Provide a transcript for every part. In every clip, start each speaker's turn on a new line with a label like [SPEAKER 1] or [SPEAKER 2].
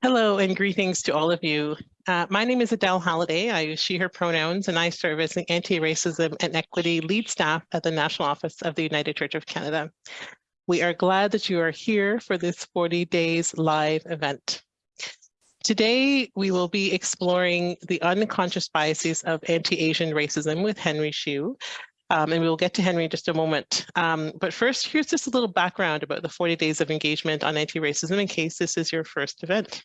[SPEAKER 1] Hello and greetings to all of you. Uh, my name is Adele Halliday. I use she, her pronouns, and I serve as the Anti-Racism and Equity Lead Staff at the National Office of the United Church of Canada. We are glad that you are here for this 40 days live event. Today, we will be exploring the unconscious biases of anti-Asian racism with Henry Shiu, um, and we'll get to Henry in just a moment. Um, but first, here's just a little background about the 40 days of engagement on anti-racism in case this is your first event.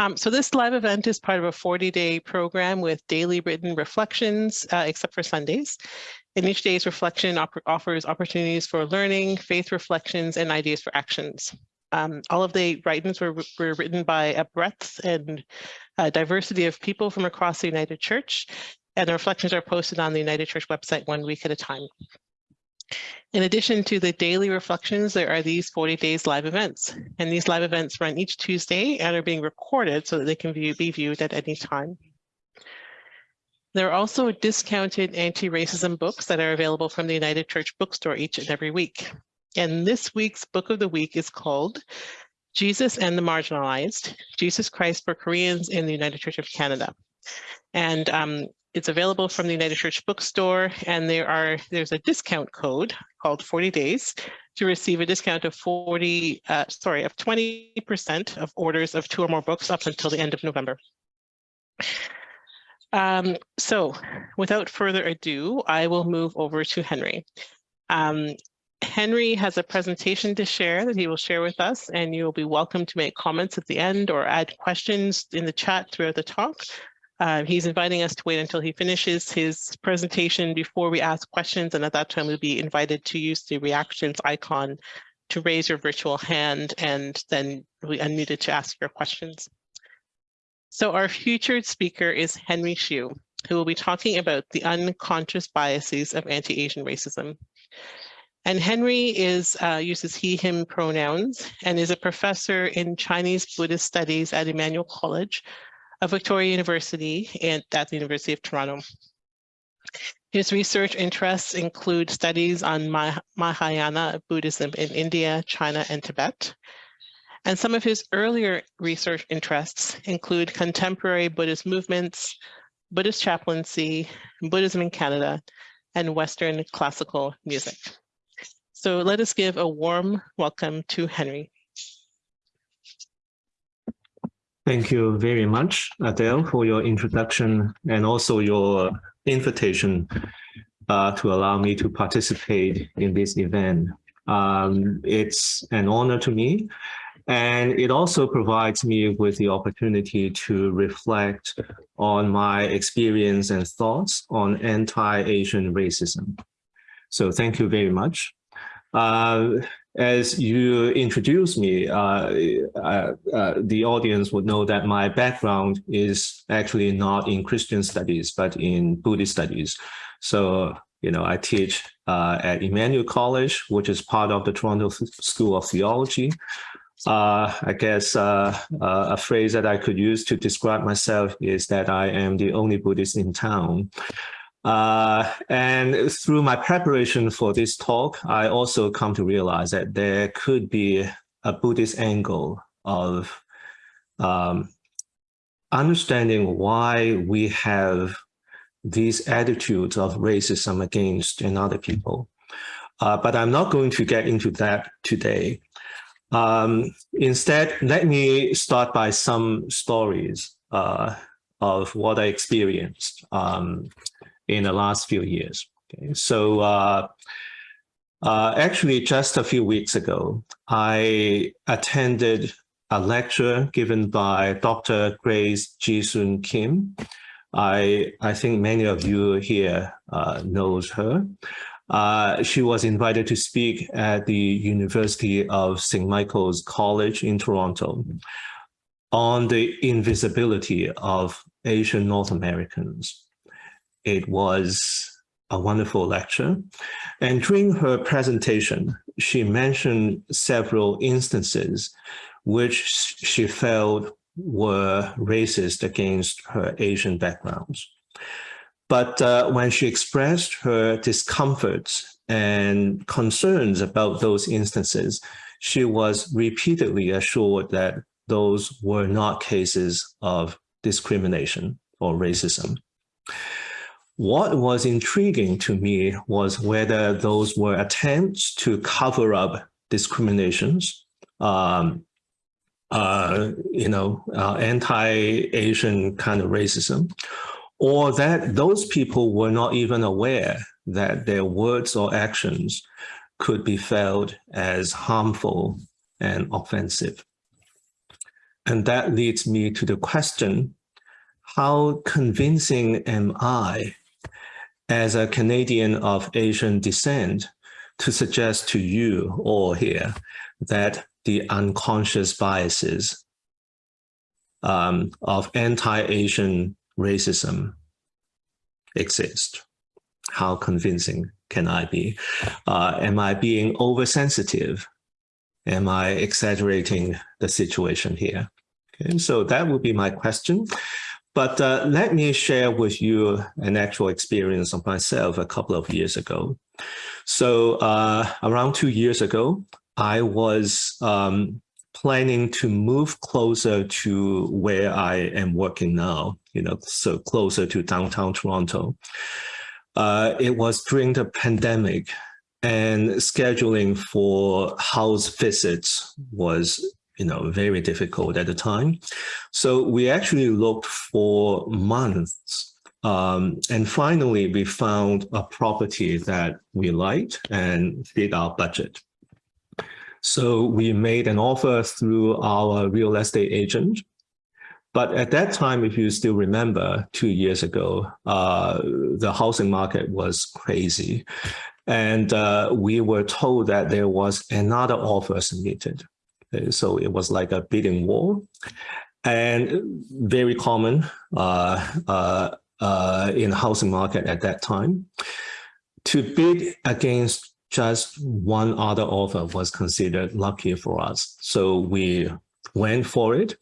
[SPEAKER 1] Um, so this live event is part of a 40-day program with daily written reflections, uh, except for Sundays. And each day's reflection op offers opportunities for learning, faith reflections, and ideas for actions. Um, all of the writings were, were written by a breadth and uh, diversity of people from across the United Church, and the reflections are posted on the United Church website one week at a time. In addition to the daily reflections, there are these 40 days live events, and these live events run each Tuesday and are being recorded so that they can be viewed at any time. There are also discounted anti-racism books that are available from the United Church bookstore each and every week. And this week's book of the week is called Jesus and the Marginalized, Jesus Christ for Koreans in the United Church of Canada. And um, it's available from the United Church bookstore and there are there's a discount code called 40 days to receive a discount of 40, uh, sorry, of 20% of orders of two or more books up until the end of November. Um, so without further ado, I will move over to Henry. Um, Henry has a presentation to share that he will share with us and you will be welcome to make comments at the end or add questions in the chat throughout the talk. Uh, he's inviting us to wait until he finishes his presentation before we ask questions, and at that time we'll be invited to use the reactions icon to raise your virtual hand, and then we unmuted to ask your questions. So our featured speaker is Henry Shiu, who will be talking about the unconscious biases of anti-Asian racism. And Henry is uh, uses he, him pronouns and is a professor in Chinese Buddhist studies at Emmanuel College, of Victoria University and at the University of Toronto. His research interests include studies on Mahayana Buddhism in India, China, and Tibet. And some of his earlier research interests include contemporary Buddhist movements, Buddhist chaplaincy, Buddhism in Canada, and Western classical music. So let us give a warm welcome to Henry.
[SPEAKER 2] Thank you very much, Adele, for your introduction and also your invitation uh, to allow me to participate in this event. Um, it's an honor to me, and it also provides me with the opportunity to reflect on my experience and thoughts on anti-Asian racism. So thank you very much. Uh, as you introduce me, uh, uh, uh, the audience would know that my background is actually not in Christian studies, but in Buddhist studies. So, you know, I teach uh, at Emmanuel College, which is part of the Toronto School of Theology. Uh, I guess uh, a phrase that I could use to describe myself is that I am the only Buddhist in town. Uh, and through my preparation for this talk, I also come to realize that there could be a Buddhist angle of um, understanding why we have these attitudes of racism against another people. Uh, but I'm not going to get into that today. Um, instead, let me start by some stories uh, of what I experienced um, in the last few years. Okay, so uh, uh, actually just a few weeks ago, I attended a lecture given by Dr. Grace Jisun Kim. I, I think many of you here uh, knows her. Uh, she was invited to speak at the University of St. Michael's College in Toronto on the invisibility of Asian North Americans. It was a wonderful lecture. And during her presentation, she mentioned several instances which she felt were racist against her Asian backgrounds. But uh, when she expressed her discomforts and concerns about those instances, she was repeatedly assured that those were not cases of discrimination or racism. What was intriguing to me was whether those were attempts to cover up discriminations, um, uh, you know, uh, anti-Asian kind of racism, or that those people were not even aware that their words or actions could be felt as harmful and offensive. And that leads me to the question, how convincing am I as a Canadian of Asian descent to suggest to you all here that the unconscious biases um, of anti-Asian racism exist? How convincing can I be? Uh, am I being oversensitive? Am I exaggerating the situation here? Okay, so that would be my question. But uh, let me share with you an actual experience of myself a couple of years ago. So uh, around two years ago, I was um, planning to move closer to where I am working now, you know, so closer to downtown Toronto. Uh, it was during the pandemic and scheduling for house visits was you know, very difficult at the time. So we actually looked for months. Um, and finally, we found a property that we liked and fit our budget. So we made an offer through our real estate agent. But at that time, if you still remember, two years ago, uh, the housing market was crazy. And uh, we were told that there was another offer submitted. Uh, so it was like a bidding war and very common uh, uh, in the housing market at that time. To bid against just one other offer was considered lucky for us. So we went for it.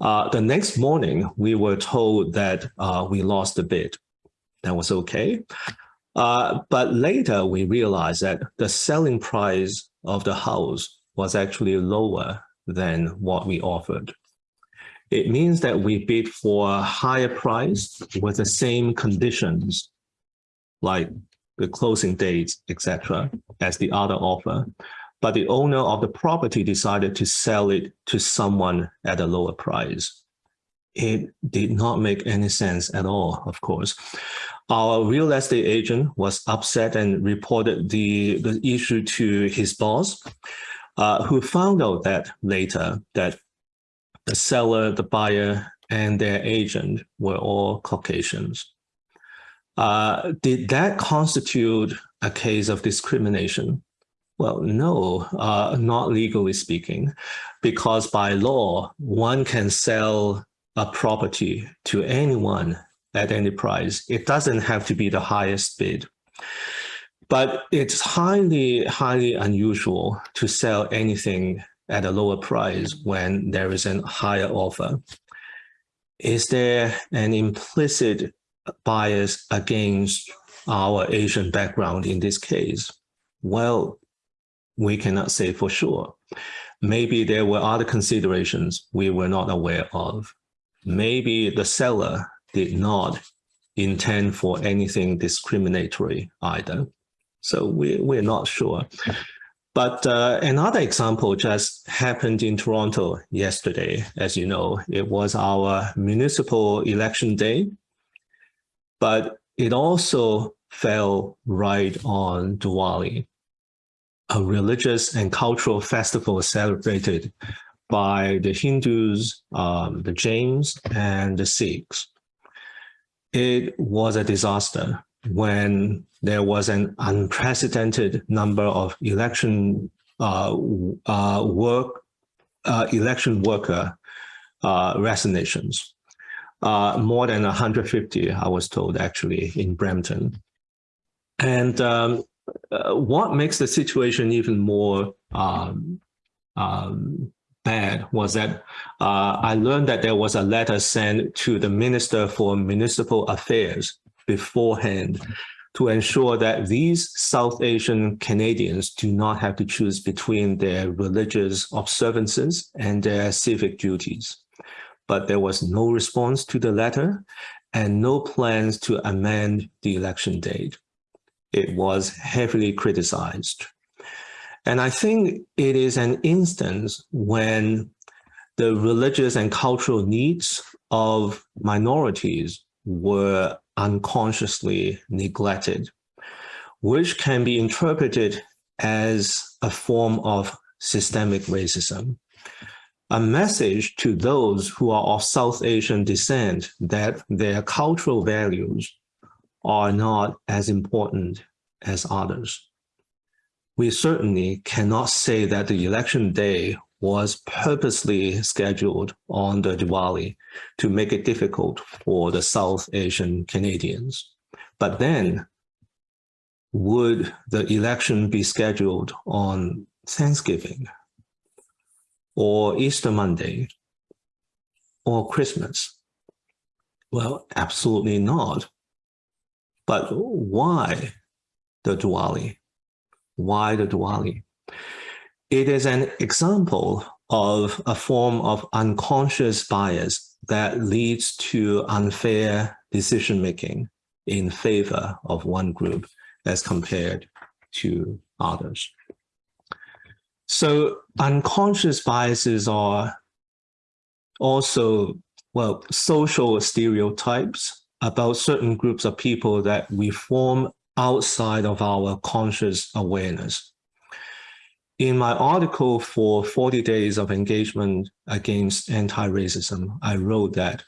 [SPEAKER 2] Uh, the next morning, we were told that uh, we lost the bid. That was okay. Uh, but later, we realized that the selling price of the house was actually lower than what we offered. It means that we bid for a higher price with the same conditions, like the closing dates, etc., as the other offer. But the owner of the property decided to sell it to someone at a lower price. It did not make any sense at all, of course. Our real estate agent was upset and reported the, the issue to his boss uh, who found out that later that the seller, the buyer, and their agent were all Caucasians. Uh, did that constitute a case of discrimination? Well, no, uh, not legally speaking, because by law, one can sell a property to anyone at any price. It doesn't have to be the highest bid. But it's highly, highly unusual to sell anything at a lower price when there is a higher offer. Is there an implicit bias against our Asian background in this case? Well, we cannot say for sure. Maybe there were other considerations we were not aware of. Maybe the seller did not intend for anything discriminatory either. So we, we're not sure. But uh, another example just happened in Toronto yesterday. As you know, it was our municipal election day, but it also fell right on Diwali, a religious and cultural festival celebrated by the Hindus, um, the Jains, and the Sikhs. It was a disaster when there was an unprecedented number of election uh, uh, work, uh, election worker uh, resignations. Uh, more than 150, I was told, actually, in Brampton. And um, uh, what makes the situation even more um, um, bad was that I learned that there was a letter sent to the Minister for Municipal Affairs beforehand to ensure that these South Asian Canadians do not have to choose between their religious observances and their civic duties. But there was no response to the letter and no plans to amend the election date. It was heavily criticized. And I think it is an instance when the religious and cultural needs of minorities were unconsciously neglected, which can be interpreted as a form of systemic racism. A message to those who are of South Asian descent that their cultural values are not as important as others. We certainly cannot say that the election day was purposely scheduled on the Diwali to make it difficult for the South Asian Canadians. But then, would the election be scheduled on Thanksgiving or Easter Monday or Christmas? Well, absolutely not. But why the Diwali? Why the Diwali? It is an example of a form of unconscious bias that leads to unfair decision-making in favor of one group as compared to others. So unconscious biases are also, well, social stereotypes about certain groups of people that we form outside of our conscious awareness. In my article for 40 Days of Engagement Against Anti-Racism, I wrote that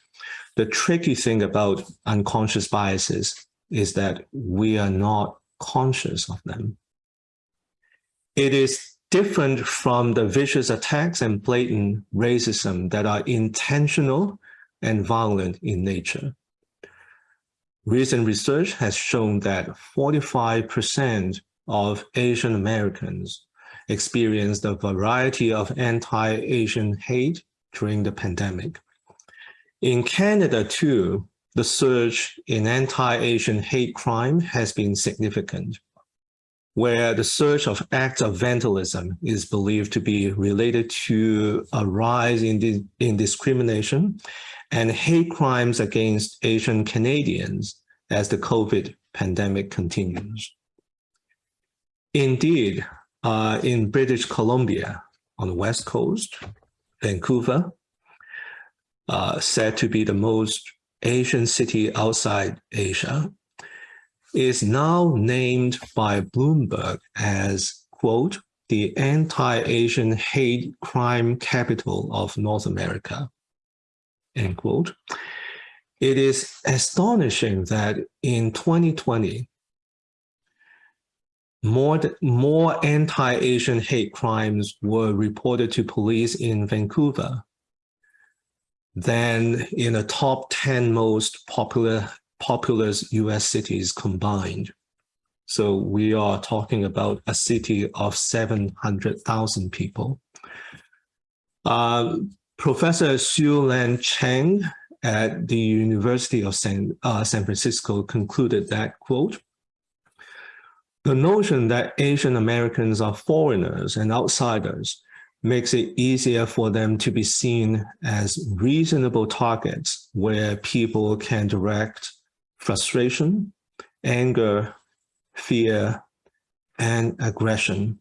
[SPEAKER 2] the tricky thing about unconscious biases is that we are not conscious of them. It is different from the vicious attacks and blatant racism that are intentional and violent in nature. Recent research has shown that 45% of Asian Americans experienced a variety of anti-Asian hate during the pandemic. In Canada too, the surge in anti-Asian hate crime has been significant, where the surge of acts of vandalism is believed to be related to a rise in, in discrimination and hate crimes against Asian Canadians as the COVID pandemic continues. Indeed, uh, in British Columbia on the West Coast, Vancouver, uh, said to be the most Asian city outside Asia, is now named by Bloomberg as, quote, the anti-Asian hate crime capital of North America, end quote. It is astonishing that in 2020, more, more anti-Asian hate crimes were reported to police in Vancouver than in the top 10 most popular populous US cities combined. So we are talking about a city of 700,000 people. Uh, Professor Xiu-Lan Cheng at the University of San, uh, San Francisco concluded that, quote, the notion that Asian Americans are foreigners and outsiders makes it easier for them to be seen as reasonable targets where people can direct frustration, anger, fear, and aggression,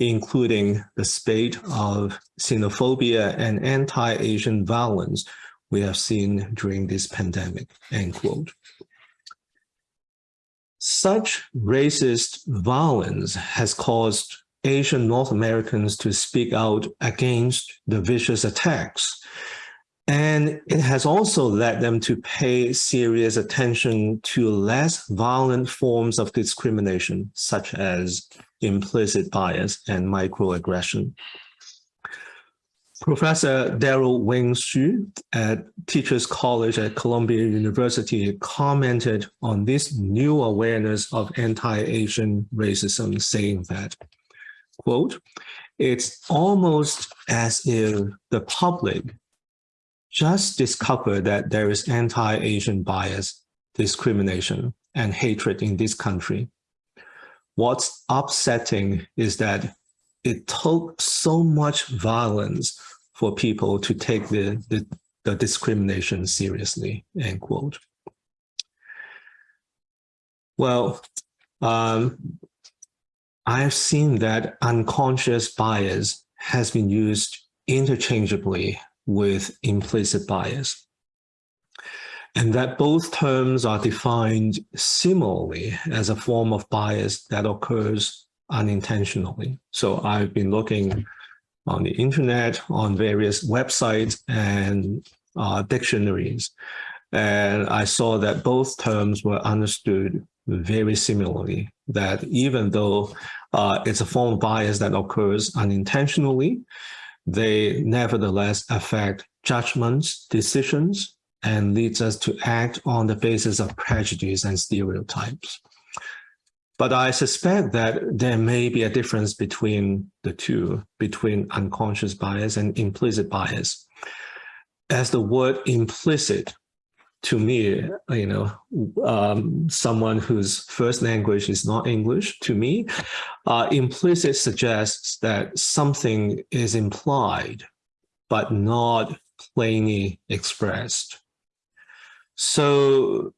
[SPEAKER 2] including the spate of xenophobia and anti-Asian violence we have seen during this pandemic, end quote. Such racist violence has caused Asian North Americans to speak out against the vicious attacks. And it has also led them to pay serious attention to less violent forms of discrimination, such as implicit bias and microaggression. Professor Derald Wing Sue at Teachers College at Columbia University commented on this new awareness of anti-Asian racism, saying that, quote, it's almost as if the public just discovered that there is anti-Asian bias, discrimination, and hatred in this country. What's upsetting is that it took so much violence for people to take the, the, the discrimination seriously, end quote. Well, um, I've seen that unconscious bias has been used interchangeably with implicit bias. And that both terms are defined similarly as a form of bias that occurs unintentionally. So I've been looking on the internet, on various websites and uh, dictionaries, and I saw that both terms were understood very similarly, that even though uh, it's a form of bias that occurs unintentionally, they nevertheless affect judgments, decisions, and leads us to act on the basis of prejudice and stereotypes. But I suspect that there may be a difference between the two, between unconscious bias and implicit bias. As the word implicit to me, you know, um, someone whose first language is not English, to me, uh, implicit suggests that something is implied, but not plainly expressed. So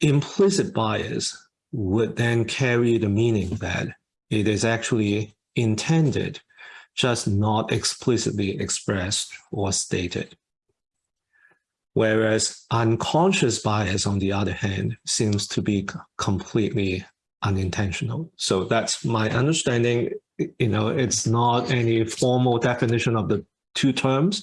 [SPEAKER 2] implicit bias would then carry the meaning that it is actually intended, just not explicitly expressed or stated. Whereas unconscious bias, on the other hand, seems to be completely unintentional. So that's my understanding. You know, it's not any formal definition of the two terms,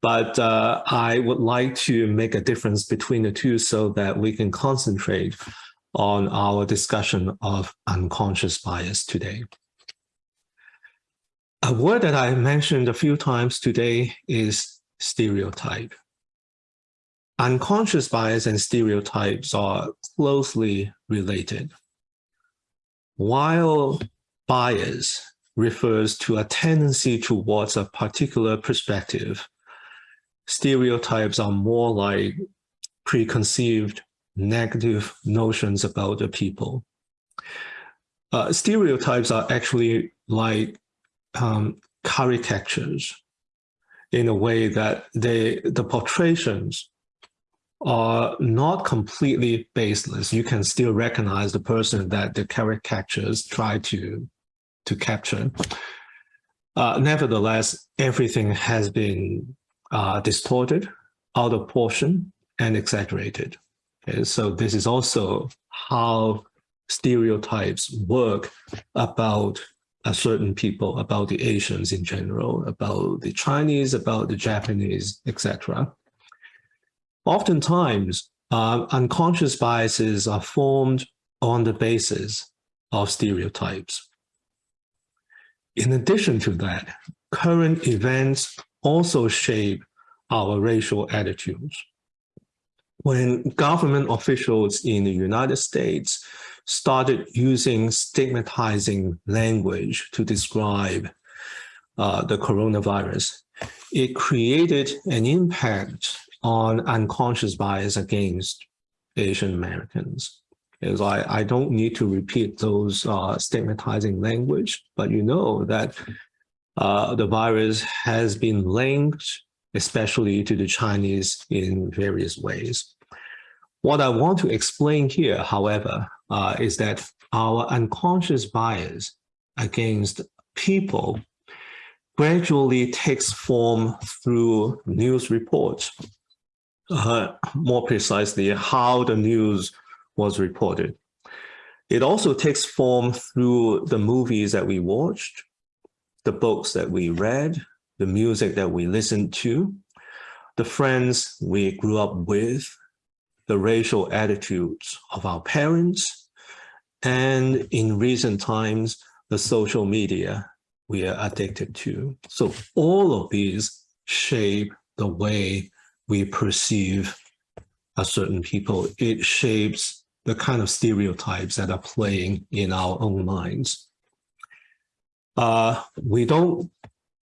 [SPEAKER 2] but uh, I would like to make a difference between the two so that we can concentrate on our discussion of unconscious bias today. A word that I mentioned a few times today is stereotype. Unconscious bias and stereotypes are closely related. While bias refers to a tendency towards a particular perspective, stereotypes are more like preconceived negative notions about the people. Uh, stereotypes are actually like um, caricatures in a way that they the portrayals are not completely baseless. You can still recognize the person that the caricatures try to to capture. Uh, nevertheless, everything has been uh, distorted, out of portion, and exaggerated. Okay, so this is also how stereotypes work about a certain people, about the Asians in general, about the Chinese, about the Japanese, etc. Oftentimes, uh, unconscious biases are formed on the basis of stereotypes. In addition to that, current events also shape our racial attitudes when government officials in the United States started using stigmatizing language to describe uh, the coronavirus, it created an impact on unconscious bias against Asian Americans. Because I, I don't need to repeat those uh, stigmatizing language, but you know that uh, the virus has been linked especially to the Chinese in various ways. What I want to explain here, however, uh, is that our unconscious bias against people gradually takes form through news reports. Uh, more precisely, how the news was reported. It also takes form through the movies that we watched, the books that we read, the music that we listened to, the friends we grew up with, the racial attitudes of our parents, and in recent times, the social media we are addicted to. So all of these shape the way we perceive a certain people. It shapes the kind of stereotypes that are playing in our own minds. Uh, we don't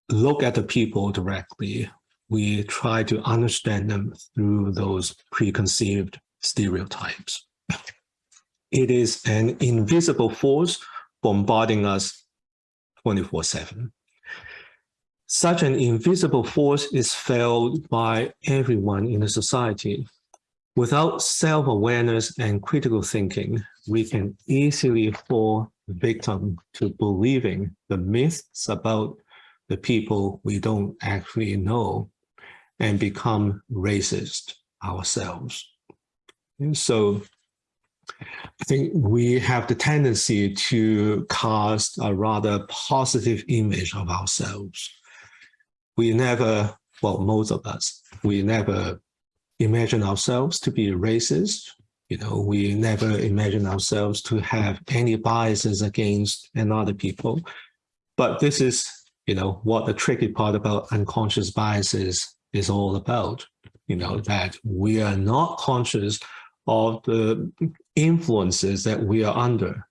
[SPEAKER 2] look at the people directly. We try to understand them through those preconceived stereotypes. it is an invisible force bombarding us 24 7. Such an invisible force is felt by everyone in the society. Without self-awareness and critical thinking, we can easily fall victim to believing the myths about the people we don't actually know and become racist ourselves. And so I think we have the tendency to cast a rather positive image of ourselves. We never, well, most of us, we never imagine ourselves to be racist. You know, we never imagine ourselves to have any biases against another people. But this is, you know, what the tricky part about unconscious biases is all about. You know, that we are not conscious of the influences that we are under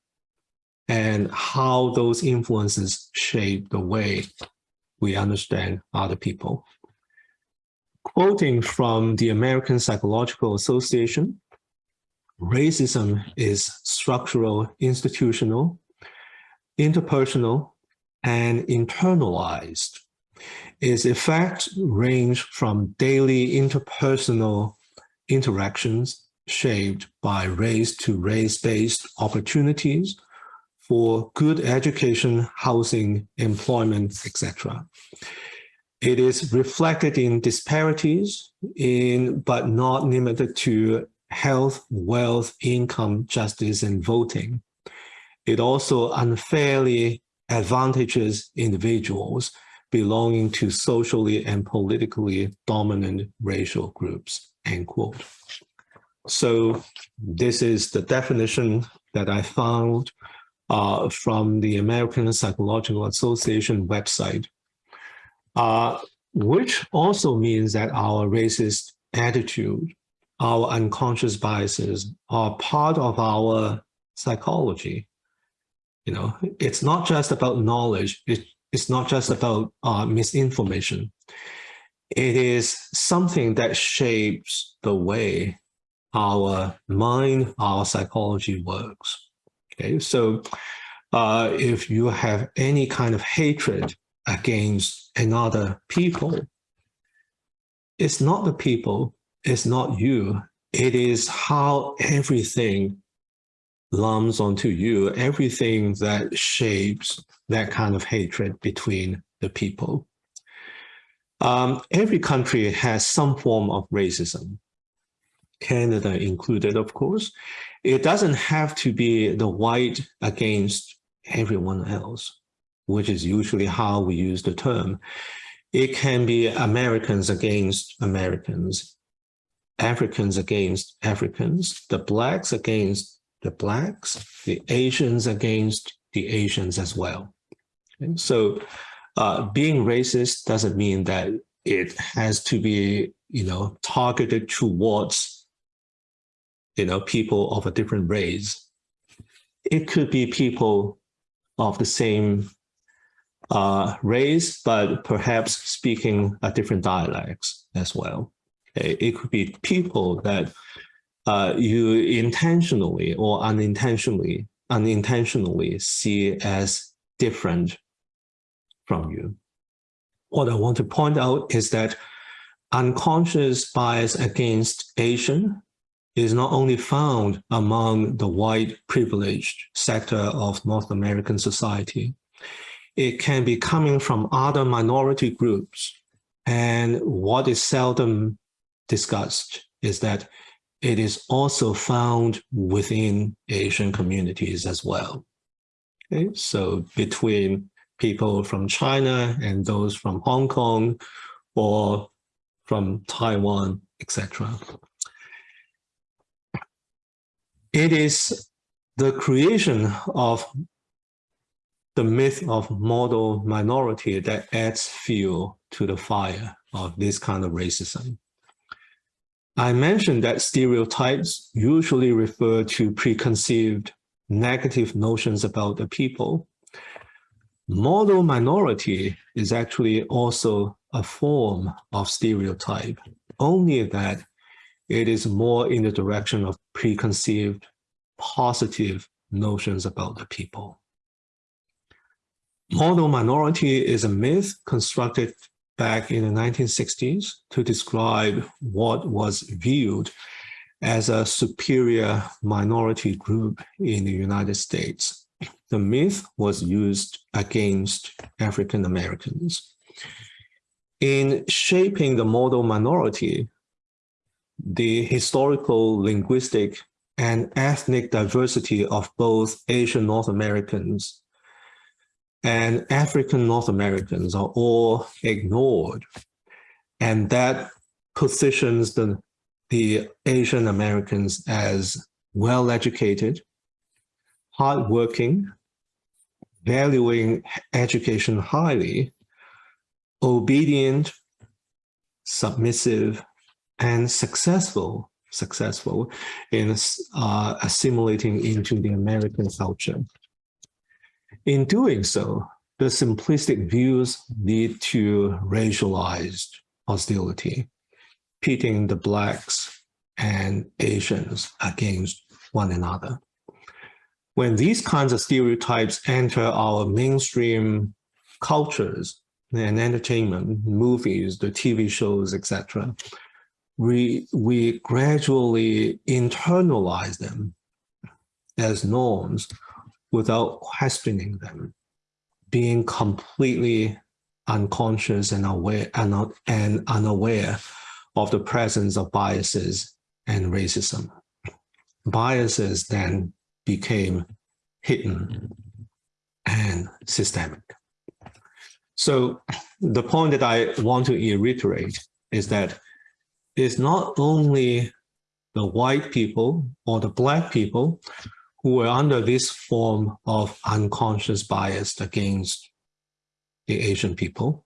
[SPEAKER 2] and how those influences shape the way we understand other people. Quoting from the American Psychological Association, racism is structural, institutional, interpersonal, and internalized. Its effects range from daily interpersonal interactions shaped by race to race-based opportunities for good education, housing, employment, etc. It is reflected in disparities in, but not limited to health, wealth, income, justice, and voting. It also unfairly advantages individuals belonging to socially and politically dominant racial groups, end quote. So this is the definition that I found uh, from the American Psychological Association website, uh, which also means that our racist attitude, our unconscious biases are part of our psychology. You know, it's not just about knowledge. It, it's not just about uh, misinformation. It is something that shapes the way our mind, our psychology works. Okay, so uh, if you have any kind of hatred against another people, it's not the people, it's not you, it is how everything lumps onto you, everything that shapes that kind of hatred between the people. Um, every country has some form of racism. Canada included, of course. It doesn't have to be the white against everyone else, which is usually how we use the term. It can be Americans against Americans, Africans against Africans, the blacks against the blacks, the Asians against the Asians as well. And so uh, being racist doesn't mean that it has to be, you know, targeted towards you know, people of a different race. It could be people of the same uh, race, but perhaps speaking a different dialects as well. Okay? It could be people that uh, you intentionally or unintentionally, unintentionally see as different from you. What I want to point out is that unconscious bias against Asian is not only found among the white privileged sector of North American society, it can be coming from other minority groups. And what is seldom discussed is that it is also found within Asian communities as well. Okay, so between people from China and those from Hong Kong or from Taiwan, etc. It is the creation of the myth of model minority that adds fuel to the fire of this kind of racism. I mentioned that stereotypes usually refer to preconceived negative notions about the people. Model minority is actually also a form of stereotype, only that it is more in the direction of preconceived positive notions about the people. Model minority is a myth constructed back in the 1960s to describe what was viewed as a superior minority group in the United States. The myth was used against African Americans. In shaping the model minority, the historical, linguistic, and ethnic diversity of both Asian North Americans and African North Americans are all ignored. And that positions the, the Asian Americans as well-educated, hardworking, valuing education highly, obedient, submissive, and successful successful in uh, assimilating into the American culture. In doing so, the simplistic views lead to racialized hostility, pitting the Blacks and Asians against one another. When these kinds of stereotypes enter our mainstream cultures and entertainment, movies, the TV shows, etc., we, we gradually internalize them as norms without questioning them, being completely unconscious and aware and, and unaware of the presence of biases and racism. Biases then became hidden and systemic. So the point that I want to reiterate is that it's not only the white people or the black people who were under this form of unconscious bias against the Asian people.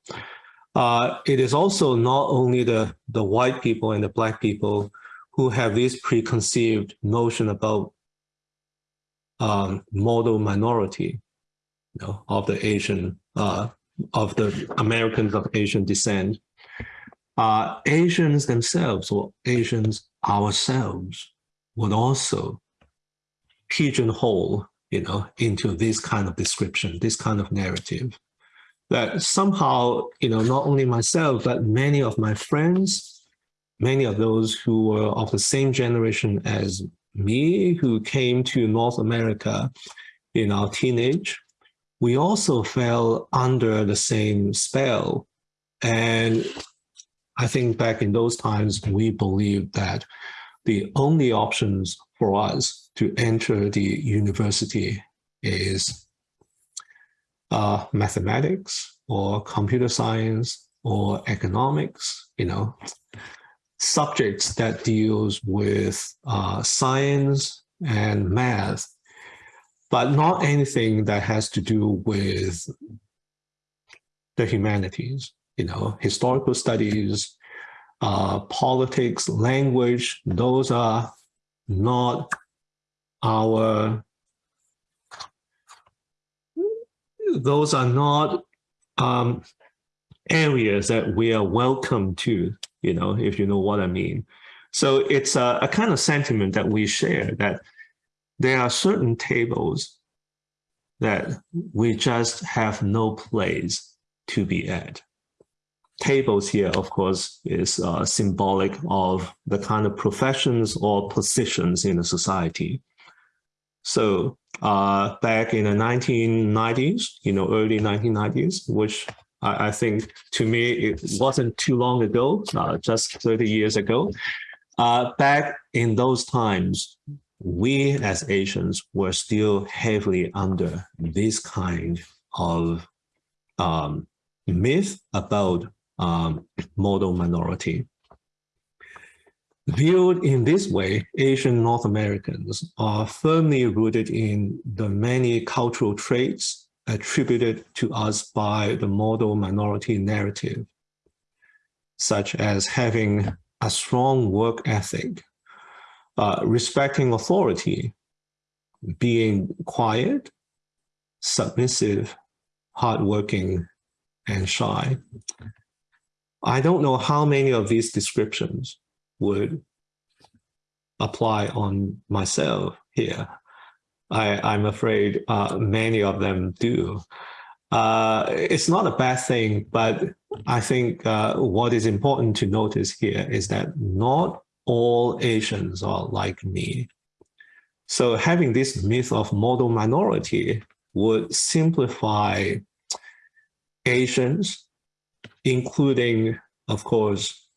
[SPEAKER 2] Uh, it is also not only the, the white people and the black people who have this preconceived notion about um, model minority you know, of the Asian, uh, of the Americans of Asian descent. Uh, Asians themselves or Asians ourselves would also pigeonhole, you know, into this kind of description, this kind of narrative. That somehow, you know, not only myself, but many of my friends, many of those who were of the same generation as me, who came to North America in our teenage, we also fell under the same spell. And I think back in those times, we believed that the only options for us to enter the university is uh, mathematics or computer science or economics, you know, subjects that deals with uh, science and math, but not anything that has to do with the humanities, you know, historical studies, uh, politics, language, those are not our, those are not um, areas that we are welcome to, you know, if you know what I mean. So it's a, a kind of sentiment that we share that there are certain tables that we just have no place to be at tables here, of course, is uh, symbolic of the kind of professions or positions in the society. So uh, back in the 1990s, you know, early 1990s, which I, I think to me, it wasn't too long ago, uh, just 30 years ago. Uh, back in those times, we as Asians were still heavily under this kind of um, myth about um, model minority. Viewed in this way, Asian North Americans are firmly rooted in the many cultural traits attributed to us by the model minority narrative, such as having a strong work ethic, uh, respecting authority, being quiet, submissive, hardworking, and shy. I don't know how many of these descriptions would apply on myself here. I, I'm afraid uh, many of them do. Uh, it's not a bad thing, but I think uh, what is important to notice here is that not all Asians are like me. So having this myth of model minority would simplify Asians, including, of course,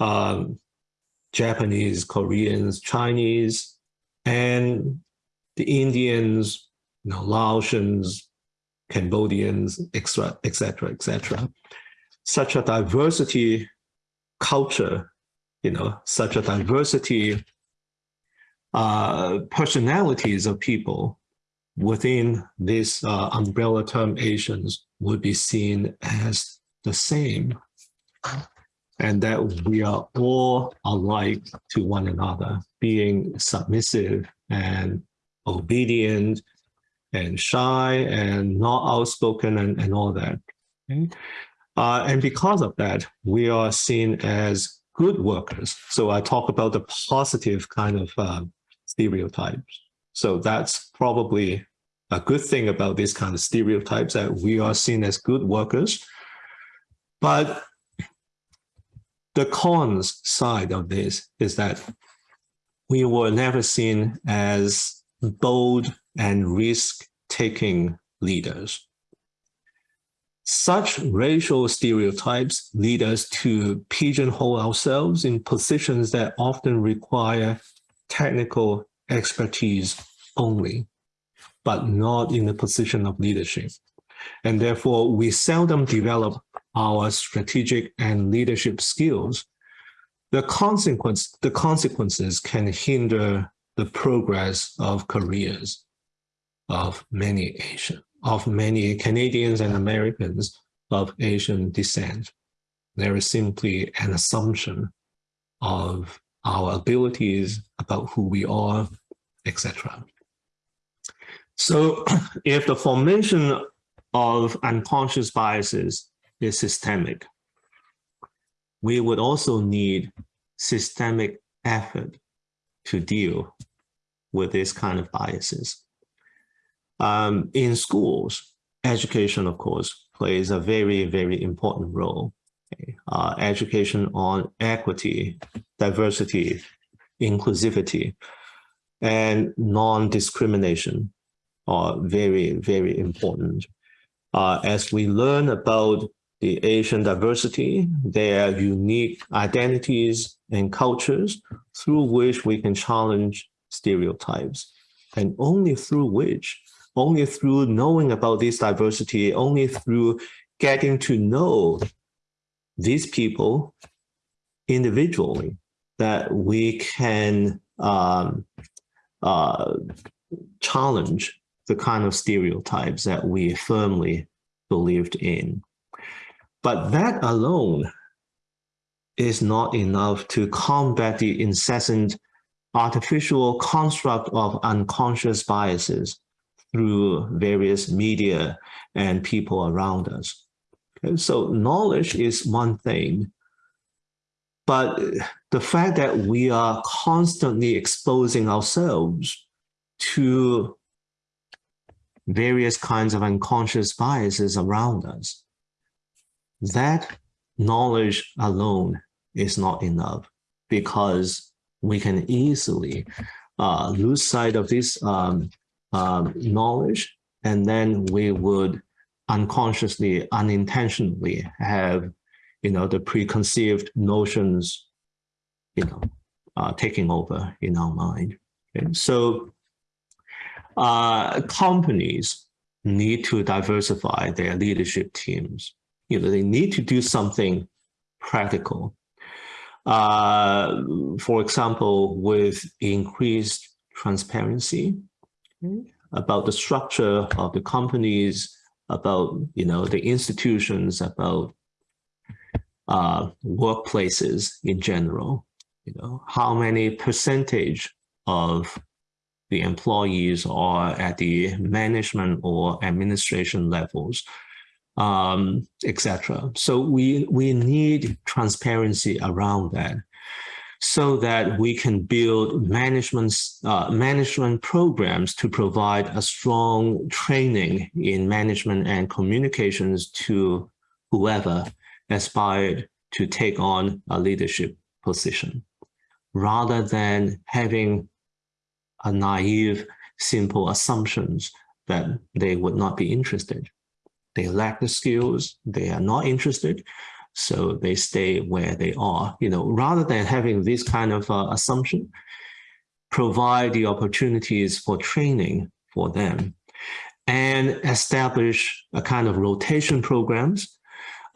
[SPEAKER 2] um, Japanese, Koreans, Chinese, and the Indians, you know, Laotians, Cambodians, etc., etc., etc. Such a diversity culture, you know, such a diversity uh, personalities of people within this uh, umbrella term Asians would be seen as the same and that we are all alike to one another, being submissive and obedient and shy and not outspoken and, and all that. Okay? Uh, and because of that, we are seen as good workers. So I talk about the positive kind of uh, stereotypes. So that's probably a good thing about this kind of stereotypes that we are seen as good workers. But the cons side of this is that we were never seen as bold and risk-taking leaders. Such racial stereotypes lead us to pigeonhole ourselves in positions that often require technical expertise only, but not in the position of leadership. And therefore, we seldom develop our strategic and leadership skills. The consequence, the consequences can hinder the progress of careers of many Asian, of many Canadians and Americans of Asian descent. There is simply an assumption of our abilities, about who we are, etc. So if the formation of unconscious biases is systemic, we would also need systemic effort to deal with this kind of biases. Um, in schools, education, of course, plays a very, very important role. Okay? Uh, education on equity, diversity, inclusivity, and non-discrimination are very, very important. Uh, as we learn about the Asian diversity, their unique identities and cultures through which we can challenge stereotypes. And only through which, only through knowing about this diversity, only through getting to know these people individually, that we can um, uh, challenge the kind of stereotypes that we firmly believed in. But that alone is not enough to combat the incessant artificial construct of unconscious biases through various media and people around us. Okay, so knowledge is one thing, but the fact that we are constantly exposing ourselves to various kinds of unconscious biases around us that knowledge alone is not enough because we can easily uh, lose sight of this um, um, knowledge and then we would unconsciously, unintentionally have, you know, the preconceived notions, you know, uh, taking over in our mind. Okay? So uh, companies need to diversify their leadership teams you know, they need to do something practical. Uh, for example, with increased transparency about the structure of the companies, about you know the institutions, about uh, workplaces in general. You know how many percentage of the employees are at the management or administration levels um, etc. So we, we need transparency around that. so that we can build management, uh, management programs to provide a strong training in management and communications to whoever aspired to take on a leadership position, rather than having a naive, simple assumptions that they would not be interested. They lack the skills, they are not interested, so they stay where they are. You know, rather than having this kind of uh, assumption, provide the opportunities for training for them and establish a kind of rotation programs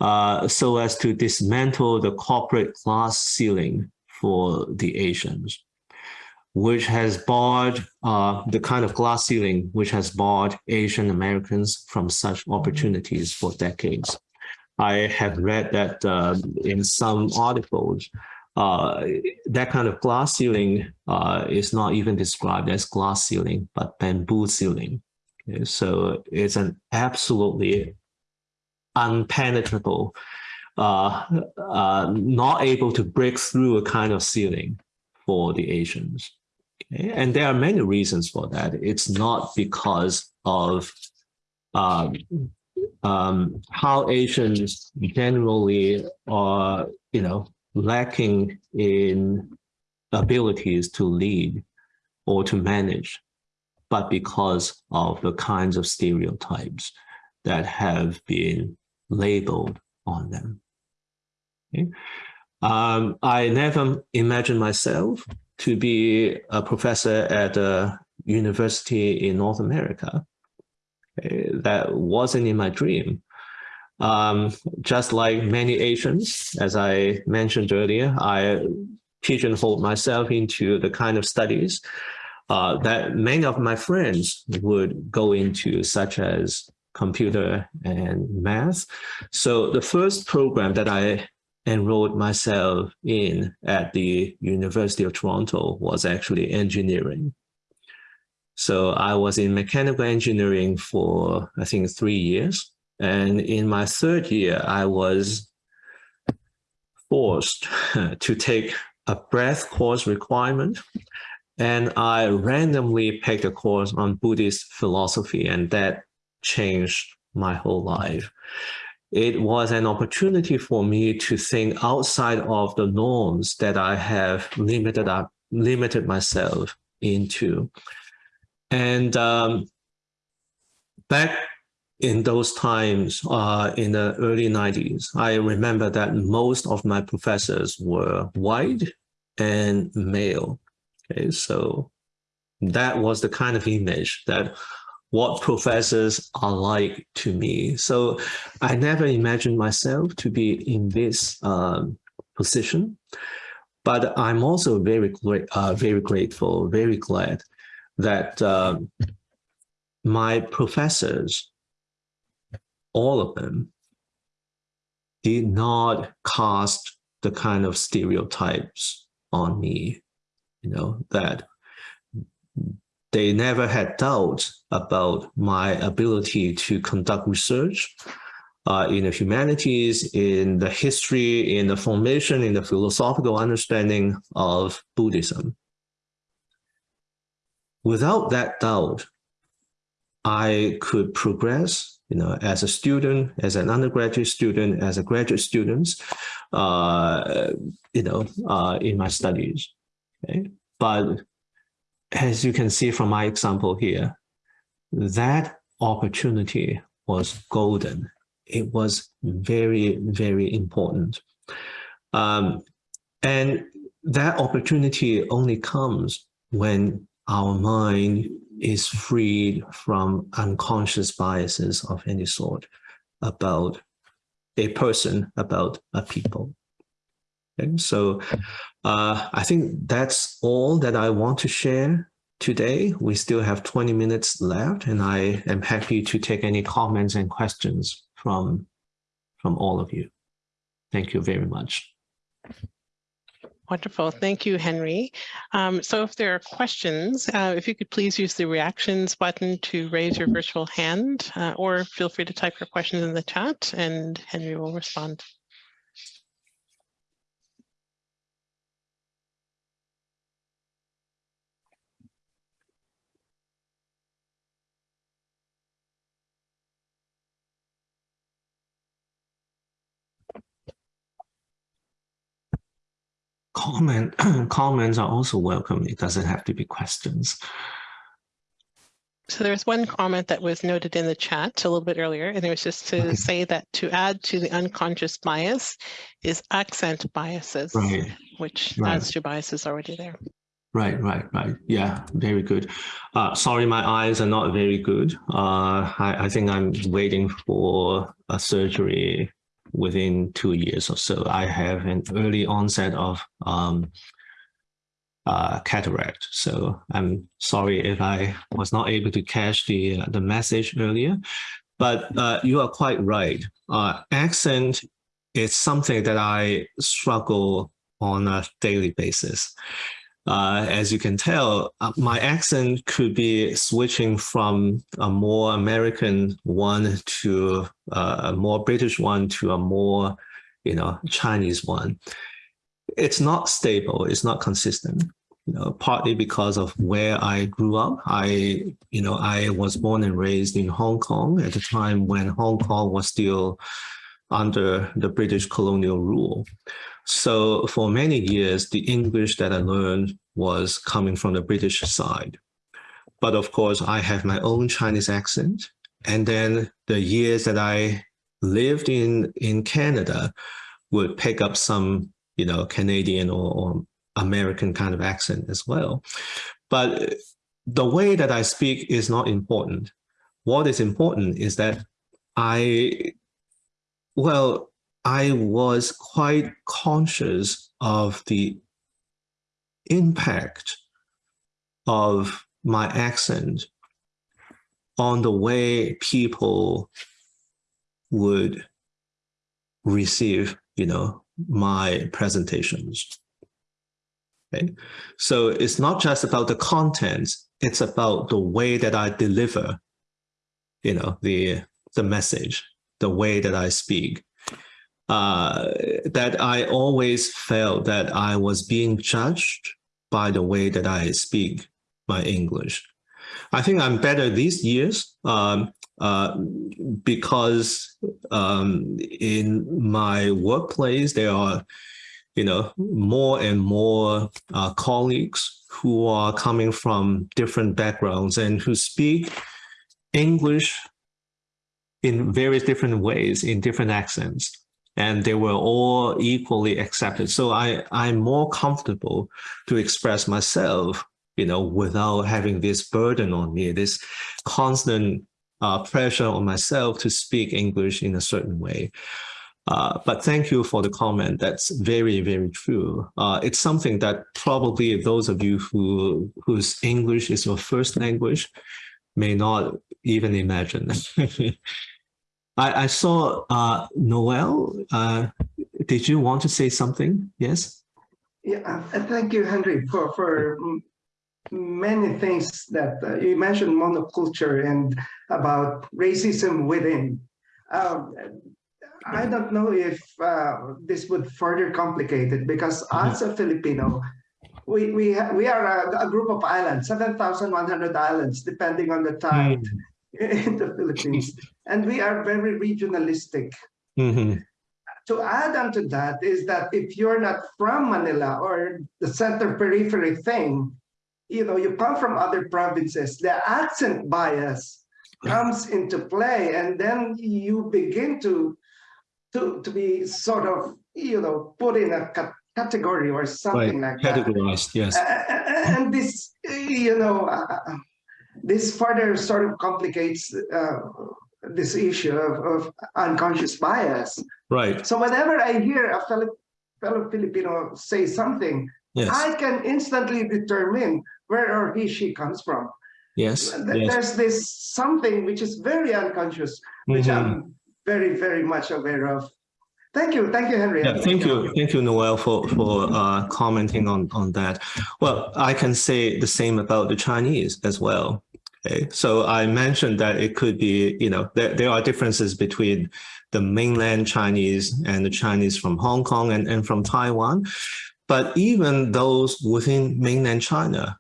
[SPEAKER 2] uh, so as to dismantle the corporate glass ceiling for the Asians, which has barred uh, the kind of glass ceiling which has barred Asian Americans from such opportunities for decades. I have read that uh, in some articles, uh, that kind of glass ceiling uh, is not even described as glass ceiling, but bamboo ceiling. Okay, so it's an absolutely unpenetrable, uh, uh, not able to break through a kind of ceiling for the Asians. Okay? And there are many reasons for that. It's not because of um, um, how Asians generally are, you know, lacking in abilities to lead or to manage, but because of the kinds of stereotypes that have been labeled on them. Okay? Um, I never imagined myself to be a professor at a university in North America that wasn't in my dream. Um, just like many Asians, as I mentioned earlier, I pigeonholed myself into the kind of studies uh, that many of my friends would go into, such as computer and math. So the first program that I enrolled myself in at the University of Toronto was actually engineering. So I was in mechanical engineering for, I think, three years. And in my third year, I was forced to take a breadth course requirement. And I randomly picked a course on Buddhist philosophy, and that changed my whole life. It was an opportunity for me to think outside of the norms that I have limited up, limited myself into. And um, back in those times, uh, in the early 90s, I remember that most of my professors were white and male. Okay, so that was the kind of image that what professors are like to me. So I never imagined myself to be in this um, position, but I'm also very, uh, very grateful, very glad that um, my professors, all of them, did not cast the kind of stereotypes on me, you know, that they never had doubt about my ability to conduct research uh, in the humanities, in the history, in the formation, in the philosophical understanding of Buddhism without that doubt, I could progress, you know, as a student, as an undergraduate student, as a graduate student, uh, you know, uh, in my studies. Okay? But as you can see from my example here, that opportunity was golden. It was very, very important. Um, and that opportunity only comes when our mind is freed from unconscious biases of any sort about a person, about a people. Okay, so uh, I think that's all that I want to share today. We still have 20 minutes left, and I am happy to take any comments and questions from, from all of you. Thank you very much.
[SPEAKER 1] Wonderful. Thank you, Henry. Um, so if there are questions, uh, if you could please use the reactions button to raise your virtual hand uh, or feel free to type your questions in the chat and Henry will respond.
[SPEAKER 2] Comment comments are also welcome. It doesn't have to be questions.
[SPEAKER 1] So there's one comment that was noted in the chat a little bit earlier, and it was just to
[SPEAKER 2] Okay.
[SPEAKER 1] say that to add to the unconscious bias is accent biases,
[SPEAKER 2] Right.
[SPEAKER 1] which
[SPEAKER 2] Right.
[SPEAKER 1] adds to biases already there.
[SPEAKER 2] Right, right, right. Yeah, very good. Uh, sorry, my eyes are not very good. Uh, I, I think I'm waiting for a surgery within two years or so. I have an early onset of um, uh, cataract. So I'm sorry if I was not able to catch the uh, the message earlier. But uh, you are quite right. Uh, accent is something that I struggle on a daily basis. Uh, as you can tell, uh, my accent could be switching from a more American one to uh, a more British one to a more, you know, Chinese one. It's not stable. It's not consistent. You know, partly because of where I grew up. I, you know, I was born and raised in Hong Kong at the time when Hong Kong was still under the British colonial rule. So for many years, the English that I learned was coming from the British side. But of course, I have my own Chinese accent. And then the years that I lived in, in Canada would pick up some, you know, Canadian or, or American kind of accent as well. But the way that I speak is not important. What is important is that I, well, I was quite conscious of the impact of my accent on the way people would receive, you know, my presentations. Okay. So it's not just about the content, it's about the way that I deliver, you know, the, the message, the way that I speak uh, that I always felt that I was being judged by the way that I speak my English. I think I'm better these years um, uh, because um, in my workplace, there are, you know, more and more uh, colleagues who are coming from different backgrounds and who speak English in various different ways, in different accents and they were all equally accepted. So I, I'm more comfortable to express myself, you know, without having this burden on me, this constant uh, pressure on myself to speak English in a certain way. Uh, but thank you for the comment. That's very, very true. Uh, it's something that probably those of you who whose English is your first language may not even imagine. I, I saw uh, Noel. Uh, did you want to say something? Yes.
[SPEAKER 3] Yeah, uh, thank you, Henry, for for mm, many things that uh, you mentioned monoculture and about racism within. Um, I don't know if uh, this would further complicate it because as a Filipino, we we we are a, a group of islands, seven thousand one hundred islands, depending on the tide in the Philippines, and we are very regionalistic.
[SPEAKER 2] Mhm.
[SPEAKER 3] to add on to that is that if you're not from Manila or the center periphery thing, you know, you come from other provinces, the accent bias comes into play, and then you begin to to to be sort of you know put in a ca- category or something like that.
[SPEAKER 2] Categorized. Yes.
[SPEAKER 3] Uh, and this, you know, uh, this further sort of complicates uh, this issue of, of unconscious bias.
[SPEAKER 2] Right.
[SPEAKER 3] So whenever I hear a fellow, fellow Filipino say something,
[SPEAKER 2] Yes.
[SPEAKER 3] I can instantly determine where or he, she comes from.
[SPEAKER 2] yes.
[SPEAKER 3] Th-
[SPEAKER 2] Yes.
[SPEAKER 3] There's this something which is very unconscious, which
[SPEAKER 2] Mhm.
[SPEAKER 3] I'm very, very much aware of. Thank you. Thank you, Henry.
[SPEAKER 2] Yeah, thank you. Thank you, Noel, for, for uh, commenting on, on that. Well, I can say the same about the Chinese as well. Okay, so I mentioned that it could be, you know, there, there are differences between the mainland Chinese and the Chinese from Hong Kong and, and from Taiwan. But even those within mainland China,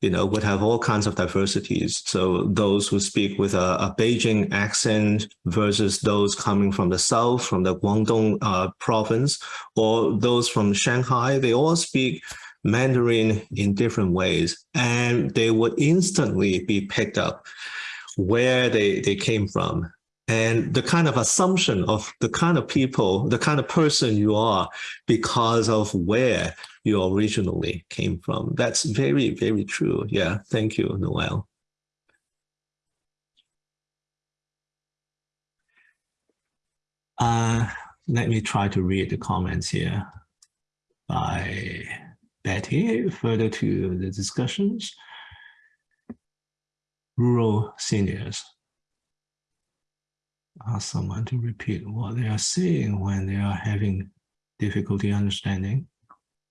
[SPEAKER 2] you know, would have all kinds of diversities. So those who speak with a, a Beijing accent versus those coming from the south, from the Guangdong uh, province, or those from Shanghai, they all speak Mandarin in different ways, and they would instantly be picked up where they, they came from. And the kind of assumption of the kind of people, the kind of person you are because of where you originally came from. That's very, very true. Yeah, thank you, Noel. Uh, let me try to read the comments here by Betty, further to the discussions. Rural seniors. Ask someone to repeat what they are saying when they are having difficulty understanding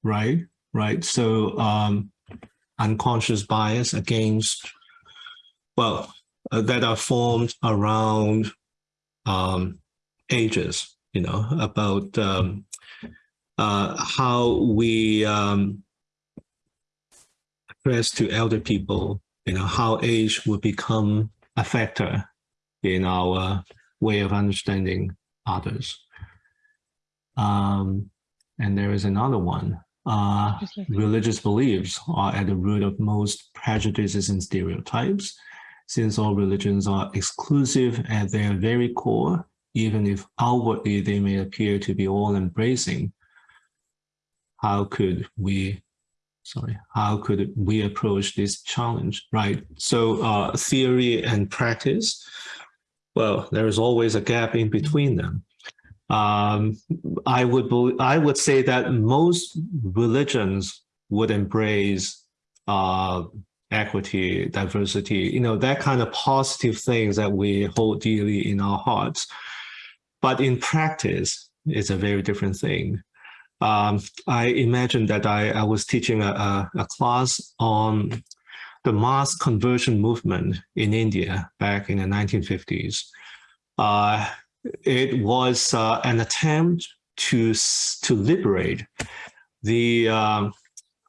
[SPEAKER 2] right? Right. So um, unconscious bias against, well, uh, that are formed around um, ages, you know, about um, uh, how we um, address to elder people, you know, how age will become a factor in our way of understanding others. Um, and there is another one uh, religious beliefs are at the root of most prejudices and stereotypes. Since all religions are exclusive at their very core, even if outwardly they may appear to be all embracing, how could we, sorry, how could we approach this challenge, right? So uh, theory and practice, well, there is always a gap in between them um, I would I would say that most religions would embrace uh, equity, diversity, you know, that kind of positive things that we hold dearly in our hearts. But in practice, it's a very different thing. Um, I imagine that I, I was teaching a, a, class on the mass conversion movement in India back in the 1950s. Uh, it was uh, an attempt to to liberate the um,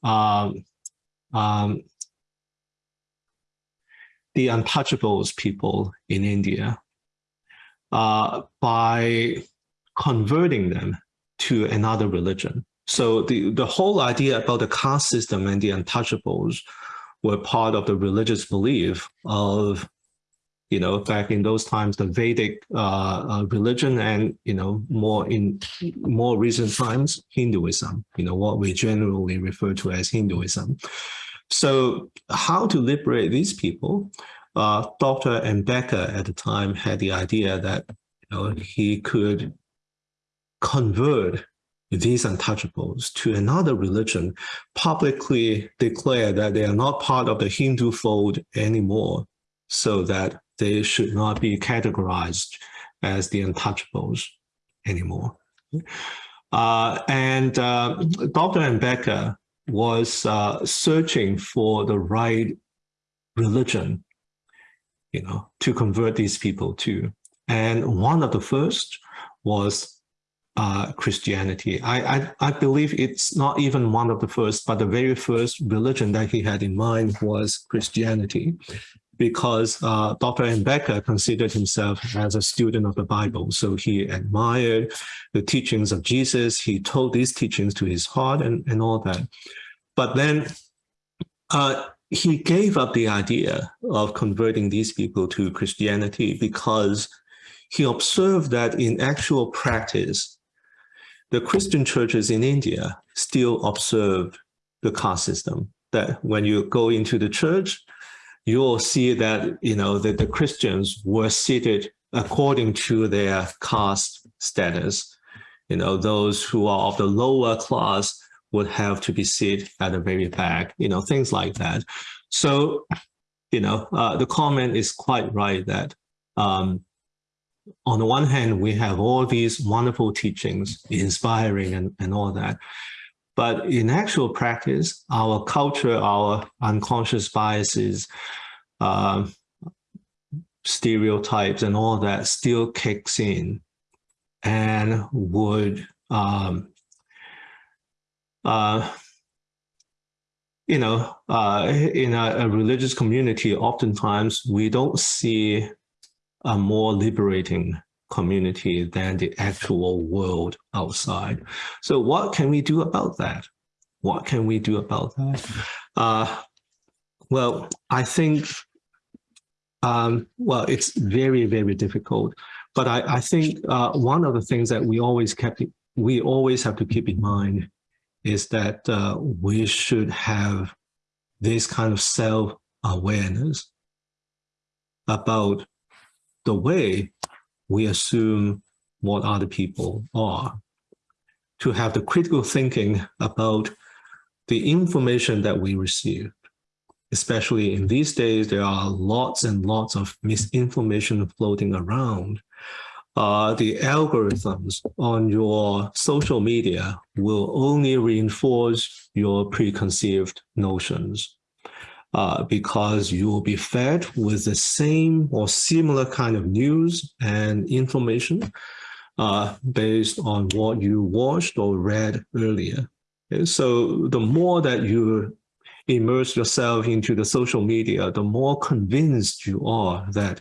[SPEAKER 2] um, um, the untouchables people in India uh, by converting them to another religion. So the, the whole idea about the caste system and the untouchables were part of the religious belief of you know, back in those times, the Vedic uh, uh, religion and, you know, more in more recent times, Hinduism, you know, what we generally refer to as Hinduism. So how to liberate these people? Uh, Dr. Ambedkar at the time had the idea that, you know, he could convert these untouchables to another religion, publicly declare that they are not part of the Hindu fold anymore, so that they should not be categorized as the untouchables anymore. Uh, and uh, Dr. Ambedkar was uh, searching for the right religion, you know, to convert these people to. And one of the first was uh, Christianity. I, I, I believe it's not even one of the first, but the very first religion that he had in mind was Christianity because uh, Dr. Ambedkar considered himself as a student of the Bible. So he admired the teachings of Jesus. He told these teachings to his heart and, and all that. But then uh, he gave up the idea of converting these people to Christianity because he observed that in actual practice, the Christian churches in India still observe the caste system, that when you go into the church, you'll see that, you know, that the Christians were seated according to their caste status. You know, those who are of the lower class would have to be seated at the very back, you know, things like that. So, you know, uh, the comment is quite right that um, on the one hand, we have all these wonderful teachings, inspiring and, and all that. But in actual practice, our culture, our unconscious biases, uh, stereotypes and all that still kicks in and would um, uh, you know, uh, in a, a religious community, oftentimes we don't see a more liberating community than the actual world outside. So what can we do about that? What can we do about that? Uh, well, I think, um, well, it's very, very difficult. But I, I think uh, one of the things that we always kept, we always have to keep in mind is that uh, we should have this kind of self-awareness about the way we assume what other people are, to have the critical thinking about the information that we receive. Especially in these days, there are lots and lots of misinformation floating around. Uh, the algorithms on your social media will only reinforce your preconceived notions uh, because you will be fed with the same or similar kind of news and information uh, based on what you watched or read earlier. So the more that you immerse yourself into the social media, the more convinced you are that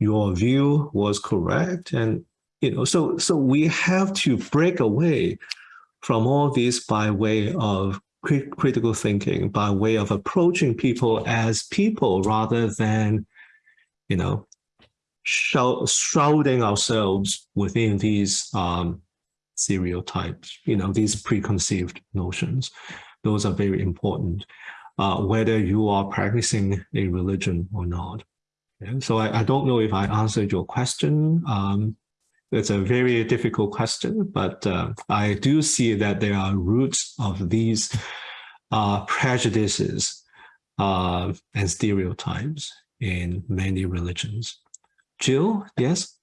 [SPEAKER 2] your view was correct. And, you know, so, so we have to break away from all this by way of critical thinking, by way of approaching people as people rather than, you know, shrouding ourselves within these um, stereotypes, you know, these preconceived notions. Those are very important, uh, whether you are practicing a religion or not. Okay? So I, I, don't know if I answered your question. Um, it's a very difficult question, but uh, I do see that there are roots of these uh, prejudices uh, and stereotypes in many religions. Jill, yes?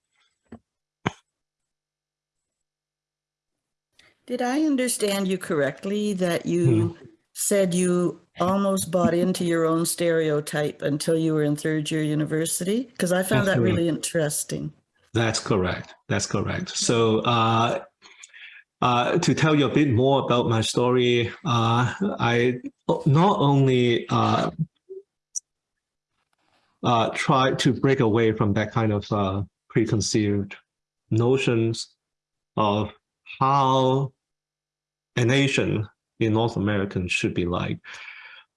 [SPEAKER 4] Did I understand you correctly that you hmm. said you almost bought into your own stereotype until you were in third year university? Because I found That's that really interesting.
[SPEAKER 2] That's correct. That's correct. So uh, uh, to tell you a bit more about my story, uh, I not only uh, uh try to break away from that kind of uh, preconceived notions of how an Asian in North America should be like.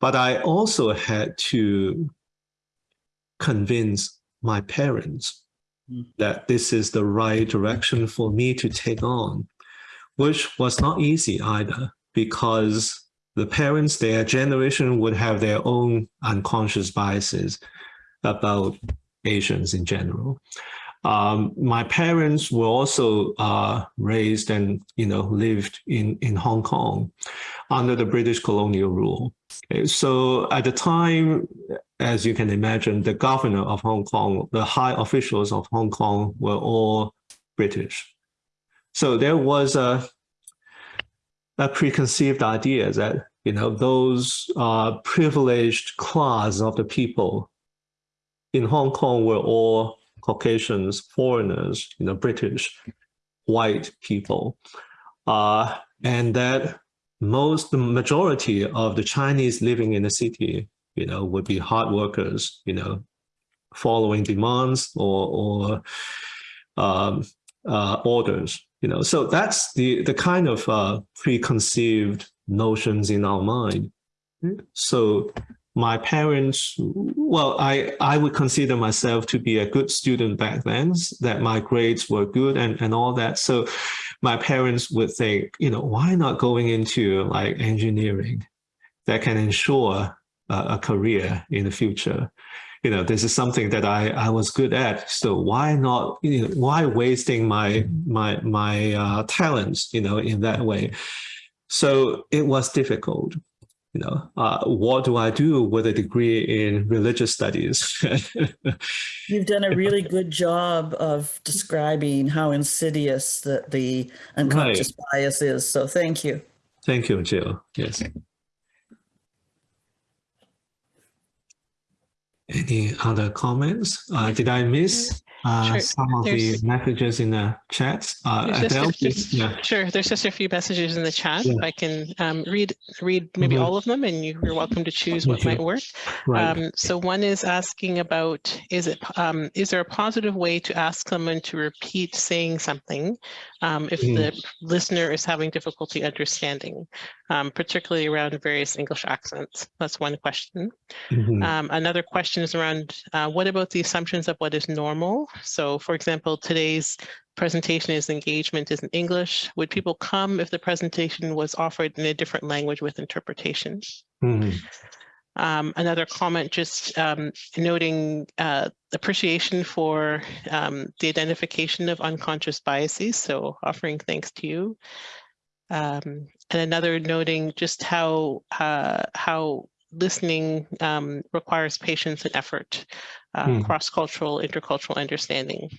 [SPEAKER 2] But I also had to convince my parents. That this is the right direction for me to take on, which was not easy either, because the parents, their generation would have their own unconscious biases about Asians in general. Um, my parents were also uh, raised and you know lived in in Hong Kong under the British colonial rule. Okay, so at the time, as you can imagine, the governor of Hong Kong, the high officials of Hong Kong were all British. So there was a a preconceived idea that you know those uh, privileged class of the people in Hong Kong were all Caucasians, foreigners, you know, British, white people, uh, and that most, the majority of the Chinese living in the city, you know, would be hard workers, you know, following demands or, or um, uh, orders, you know. So that's the, the kind of uh, preconceived notions in our mind. So my parents, well, I, I would consider myself to be a good student back then, that my grades were good and, and all that. So my parents would think, you know, why not going into like engineering that can ensure a, a career in the future? You know, this is something that I, I was good at. So why not, you know, why wasting my, my, my uh, talents, you know, in that way? So it was difficult you know, uh, what do I do with a degree in religious studies?
[SPEAKER 4] You've done a really good job of describing how insidious the, the unconscious right. bias is. So thank you.
[SPEAKER 2] Thank you, Jill. Yes. Any other comments? Uh, did I miss uh,
[SPEAKER 1] Sure.
[SPEAKER 2] some of the messages in the chat. Uh,
[SPEAKER 1] There's
[SPEAKER 2] Adele,
[SPEAKER 1] few-
[SPEAKER 2] please. Yeah.
[SPEAKER 1] Sure, there's just a few messages in the chat.
[SPEAKER 2] Yeah.
[SPEAKER 1] I can um, read, read maybe
[SPEAKER 2] Mhm.
[SPEAKER 1] all of them and you- you're welcome to choose what might work.
[SPEAKER 2] Right.
[SPEAKER 1] Um, so one is asking about, is it, um, is there a positive way to ask someone to repeat saying something um, if
[SPEAKER 2] Mm.
[SPEAKER 1] the listener is having difficulty understanding, um, particularly around various English accents? That's one question.
[SPEAKER 2] Mhm.
[SPEAKER 1] Um, another question is around, uh, what about the assumptions of what is normal? So for example, today's presentation is engagement is in English. Would people come if the presentation was offered in a different language with interpretation?
[SPEAKER 2] Mhm.
[SPEAKER 1] Um, another comment just um, noting uh, appreciation for um, the identification of unconscious biases, so offering thanks to you. And another noting just how uh, how listening um, requires patience and effort, uh,
[SPEAKER 2] Hmm.
[SPEAKER 1] cross-cultural, intercultural understanding.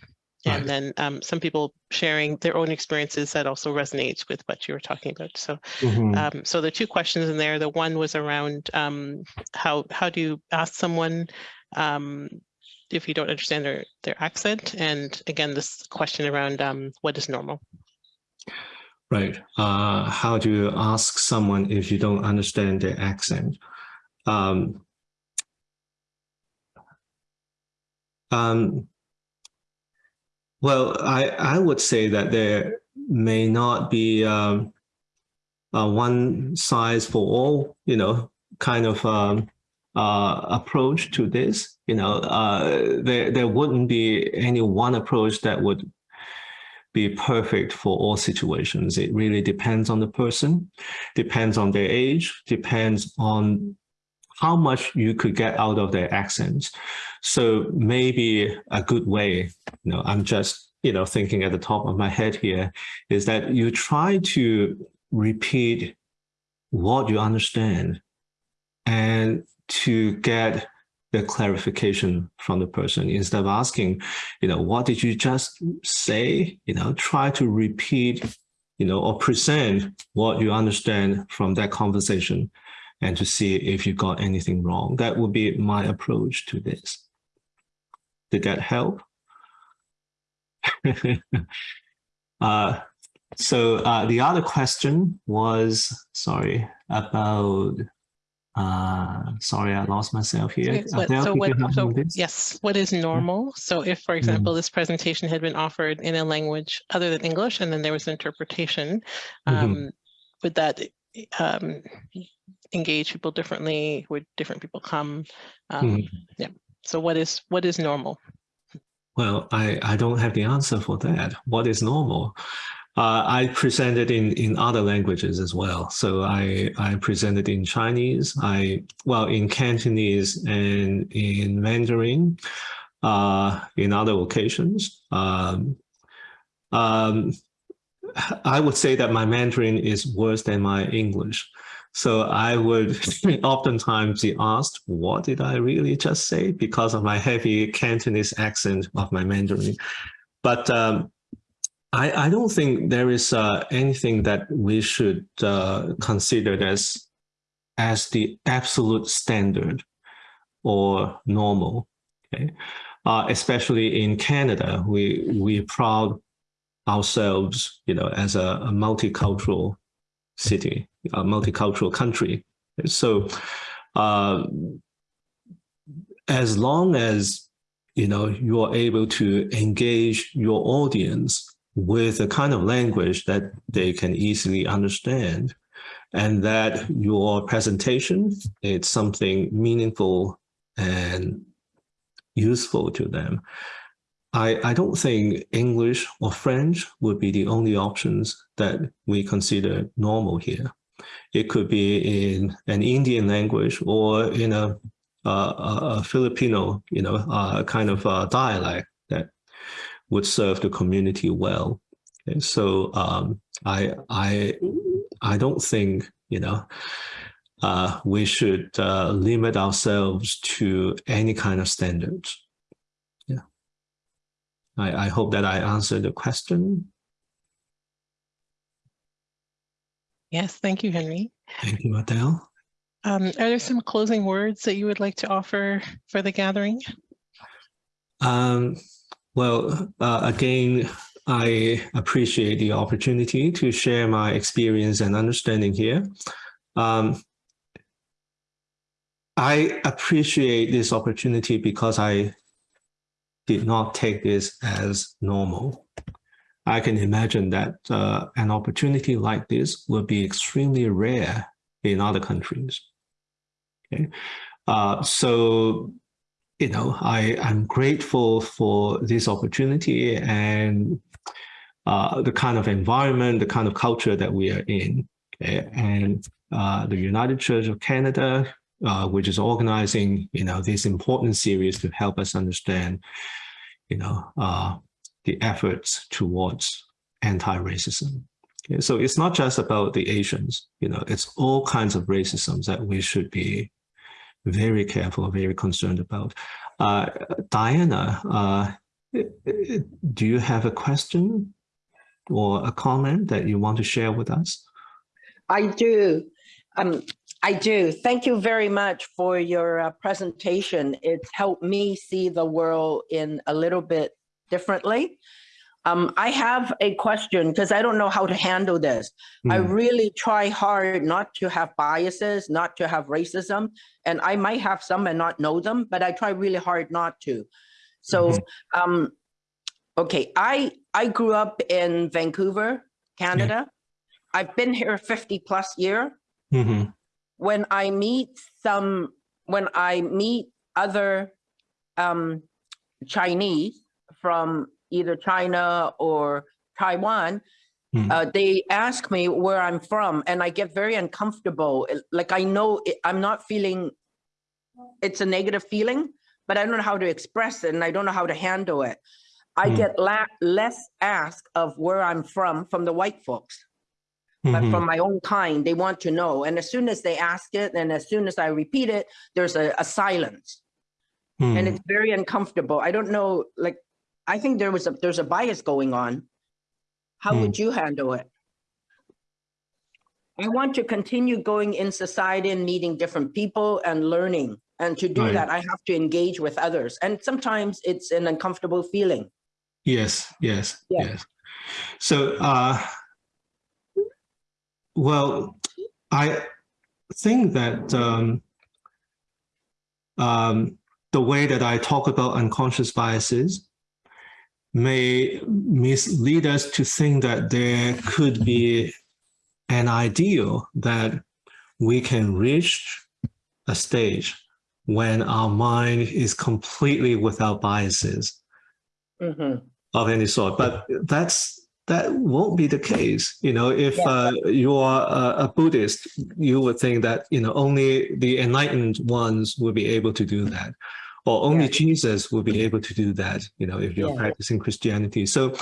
[SPEAKER 1] And
[SPEAKER 2] Right.
[SPEAKER 1] then um, some people sharing their own experiences that also resonates with what you were talking about. So
[SPEAKER 2] Mhm.
[SPEAKER 1] um, so the two questions in there, the one was around um, how how do you ask someone um, if you don't understand their their accent, and again this question around um, what is normal.
[SPEAKER 2] Right. Uh, how do you ask someone if you don't understand their accent? Um, um, well, I, I would say that there may not be um, one size for all, you know, kind of um, uh, approach to this. You know, uh, there, there wouldn't be any one approach that would be perfect for all situations. It really depends on the person, depends on their age, depends on how much you could get out of their accents. So maybe a good way, you know, I'm just, you know, thinking at the top of my head here, is that you try to repeat what you understand and to get the clarification from the person instead of asking, you know, what did you just say? You know, try to repeat, you know, or present what you understand from that conversation and to see if you got anything wrong. That would be my approach to this. Did that help? uh, so uh, the other question was, sorry, about uh, sorry, I lost myself here.
[SPEAKER 1] What- so what,
[SPEAKER 2] you help me
[SPEAKER 1] so yes, what is normal? So if, for example, this presentation had been offered in a language other than English, and then there was interpretation,
[SPEAKER 2] Mhm.
[SPEAKER 1] um, would that um, engage people differently? Would different people come? Um,
[SPEAKER 2] Mhm.
[SPEAKER 1] Yeah. So what is what is normal?
[SPEAKER 2] Well, I, I don't have the answer for that. What is normal? Uh, I presented in, in other languages as well. So I, I presented in Chinese, I well in Cantonese and in Mandarin, uh, in other occasions. Um, um, I would say that my Mandarin is worse than my English. So I would oftentimes be asked, what did I really just say? Because of my heavy Cantonese accent of my Mandarin. But um, I, I don't think there is uh, anything that we should uh, consider as, as the absolute standard or normal. Okay, uh, especially in Canada, we we proud ourselves, you know, as a, a multicultural city, a multicultural country. So, uh, as long as you know you are able to engage your audience with a kind of language that they can easily understand, and that your presentation is something meaningful and useful to them. I, I don't think English or French would be the only options that we consider normal here. It could be in an Indian language or in a, a, a Filipino, you know, uh, kind of uh dialect would serve the community well. Okay, so um, I I I don't think you know uh, we should uh, limit ourselves to any kind of standards. Yeah, I, I hope that I answered the question.
[SPEAKER 1] Yes, thank you, Henry.
[SPEAKER 2] Thank you, Adele.
[SPEAKER 1] Um, are there some closing words that you would like to offer for the gathering?
[SPEAKER 2] Um, Well, uh, again, I appreciate the opportunity to share my experience and understanding here. Um, I appreciate this opportunity because I did not take this as normal. I can imagine that uh, an opportunity like this will be extremely rare in other countries. Okay, uh, so you know, I am grateful for this opportunity and uh, the kind of environment, the kind of culture that we are in. Okay? And uh, the United Church of Canada, uh, which is organizing, you know, this important series to help us understand, you know, uh, the efforts towards anti-racism. Okay? So it's not just about the Asians, you know, it's all kinds of racism that we should be very careful, very concerned about. Uh, Diana, uh, do you have a question or a comment that you want to share with us?
[SPEAKER 5] I do. Um, I do. Thank you very much for your uh, presentation. It's helped me see the world in a little bit differently. Um, I have a question because I don't know how to handle this. I
[SPEAKER 2] Hmm.
[SPEAKER 5] really try hard not to have biases, not to have racism, and I might have some and not know them, but I try really hard not to. So, um, okay, I I grew up in Vancouver, Canada. I've been here 50 plus year.
[SPEAKER 2] Mm -hmm.
[SPEAKER 5] When I meet some, when I meet other um, Chinese from either China or Taiwan,
[SPEAKER 2] Hmm.
[SPEAKER 5] uh, they ask me where I'm from and I get very uncomfortable. Like I know it, I'm not feeling, it's a negative feeling, but I don't know how to express it and I don't know how to handle it. I
[SPEAKER 2] Hmm.
[SPEAKER 5] get la less ask of where I'm from, from the white folks but
[SPEAKER 2] Mhm.
[SPEAKER 5] from my own kind, they want to know. And as soon as they ask it, and as soon as I repeat it, there's a, a silence, and
[SPEAKER 2] Hmm.
[SPEAKER 5] it's very uncomfortable. I don't know, like, I think there was a there's a bias going on. How
[SPEAKER 2] Hmm.
[SPEAKER 5] would you handle it? I want to continue going in society and meeting different people and learning. And to do
[SPEAKER 2] Right.
[SPEAKER 5] that, I have to engage with others. And sometimes it's an uncomfortable feeling.
[SPEAKER 2] Yes, yes,
[SPEAKER 5] Yeah.
[SPEAKER 2] yes. So, uh, well, I think that um, um, the way that I talk about unconscious biases may mislead us to think that there could be an ideal that we can reach a stage when our mind is completely without biases
[SPEAKER 5] Mhm.
[SPEAKER 2] of any sort. But that's that won't be the case. You know, if
[SPEAKER 5] Yeah.
[SPEAKER 2] uh, you are a, a Buddhist, you would think that you know only the enlightened ones will be able to do that, or only
[SPEAKER 5] Yeah.
[SPEAKER 2] Jesus will be able to do that. You know, if you're
[SPEAKER 5] Yeah.
[SPEAKER 2] practicing Christianity. So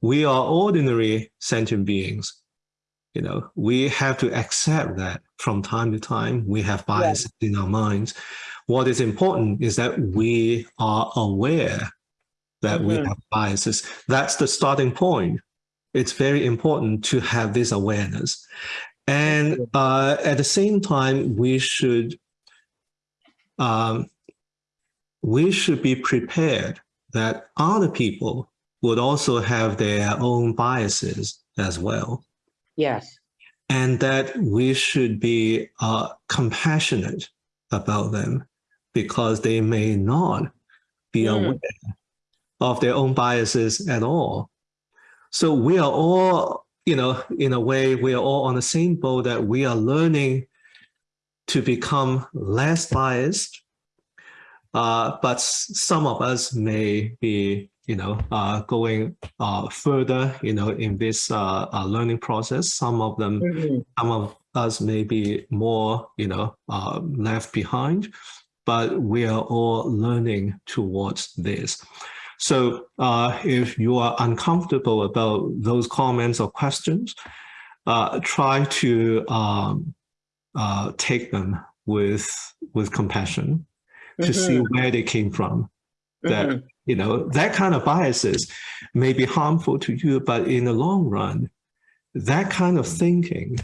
[SPEAKER 2] we are ordinary sentient beings. You know, we have to accept that from time to time we have biases in our minds. What is important is that we are aware that we
[SPEAKER 5] Mhm.
[SPEAKER 2] have biases. That's the starting point. It's very important to have this awareness. And uh, at the same time, we should um, we should be prepared that other people would also have their own biases as well
[SPEAKER 5] Yes.
[SPEAKER 2] and that we should be uh, compassionate about them because they may not be
[SPEAKER 5] Mm.
[SPEAKER 2] aware of their own biases at all. So we are all, you know, in a way, we are all on the same boat that we are learning to become less biased. Uh, but some of us may be, you know, uh, going uh, further, you know, in this uh, uh, learning process. Some of them
[SPEAKER 5] Mhm.
[SPEAKER 2] some of us may be more, you know, uh, left behind, but we are all learning towards this. So uh, if you are uncomfortable about those comments or questions, uh, try to um, uh, take them with with compassion to see where they came from that
[SPEAKER 5] Mhm.
[SPEAKER 2] you know that kind of biases may be harmful to you but in the long run that kind of thinking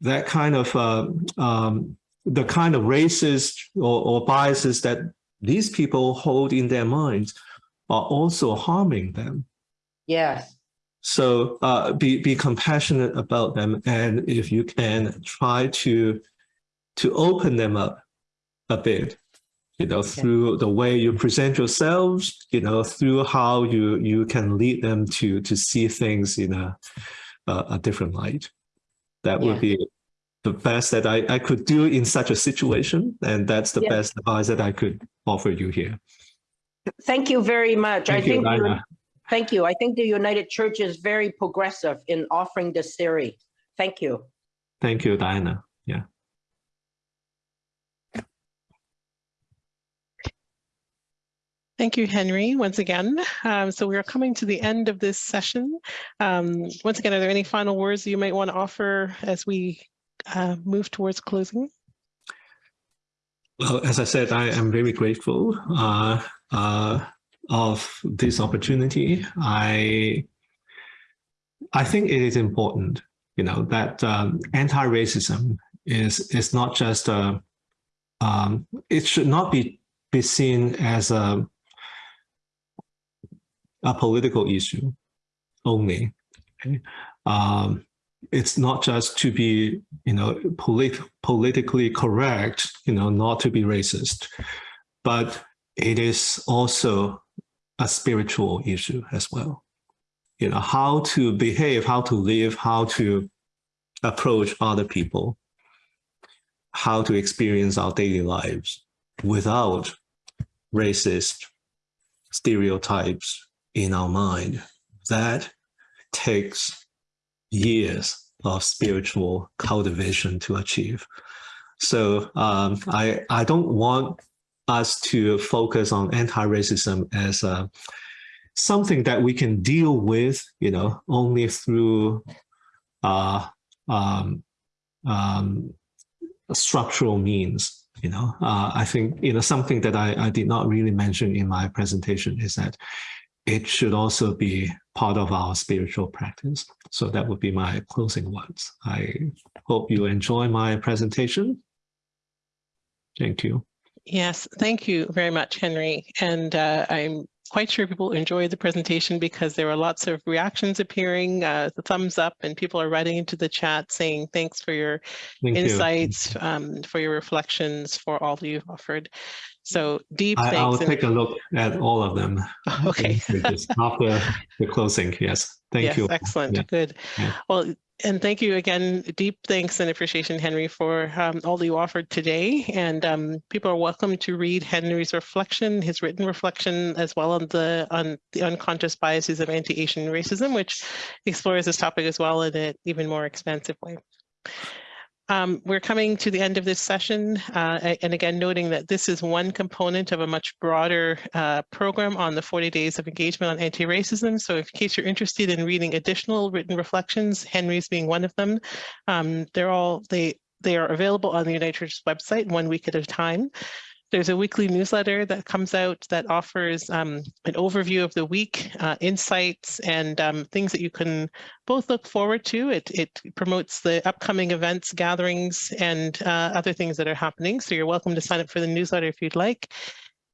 [SPEAKER 2] that kind of uh, um, the kind of racist or, or biases that these people hold in their minds are also harming them.
[SPEAKER 5] Yes.
[SPEAKER 2] So uh, be be compassionate about them, and if you can, try to to open them up a bit. You know, through the way you present yourselves. You know, through how you you can lead them to to see things in a a, a different light. That would be the best that I, I could do in such a situation, and that's the
[SPEAKER 5] Yeah.
[SPEAKER 2] best advice that I could offer you here.
[SPEAKER 5] Thank you very much. I
[SPEAKER 2] you,
[SPEAKER 5] think, thank you. I think the United Church is very progressive in offering this theory. Thank you.
[SPEAKER 2] Thank you, Diana. Yeah.
[SPEAKER 1] Thank you, Henry, once again. Um, so we are coming to the end of this session. Um, once again, are there any final words you might want to offer as we uh, move towards closing?
[SPEAKER 2] Well, as I said, I am very grateful uh, uh, of this opportunity. I I think it is important, you know, that um, anti-racism is is not just a. Um, it should not be be seen as a a political issue only. okay? Um, it's not just to be, you know, polit- politically correct, you know, not to be racist, but it is also a spiritual issue as well. You know, how to behave, how to live, how to approach other people, how to experience our daily lives without racist stereotypes in our mind. That takes years of spiritual cultivation to achieve. So um, I I don't want us to focus on anti-racism as a, something that we can deal with, you know, only through uh, um, um, structural means. You know, uh, I think you know something that I, I did not really mention in my presentation is that it should also be part of our spiritual practice. So that would be my closing words. I hope you enjoy my presentation. Thank you.
[SPEAKER 1] Yes, thank you very much, Henry. And uh, I'm quite sure people enjoyed the presentation because there were lots of reactions appearing, uh, the thumbs up, and people are writing into the chat saying thanks for your
[SPEAKER 2] Thank you.
[SPEAKER 1] insights, um, for your reflections, for all that you've offered. So deep
[SPEAKER 2] I, I'll take a look at all of them.
[SPEAKER 1] Okay.
[SPEAKER 2] After the closing, yes. Thank
[SPEAKER 1] yes,
[SPEAKER 2] you.
[SPEAKER 1] excellent.
[SPEAKER 2] Yeah.
[SPEAKER 1] Good.
[SPEAKER 2] Yeah.
[SPEAKER 1] Well, and thank you again. Deep thanks and appreciation, Henry, for um, all that you offered today. And um, people are welcome to read Henry's reflection, his written reflection, as well on the on the unconscious biases of anti-Asian racism, which explores this topic as well in an even more expansive way. Um, we're coming to the end of this session, uh, and again, noting that this is one component of a much broader uh, program on the 40 days of engagement on anti-racism. So in case you're interested in reading additional written reflections, Henry's being one of them, um, they're all, they, they are available on the United Church's website one week at a time. There's a weekly newsletter that comes out that offers um, an overview of the week, uh, insights, and um, things that you can both look forward to. It, it promotes the upcoming events, gatherings, and uh, other things that are happening. So you're welcome to sign up for the newsletter if you'd like.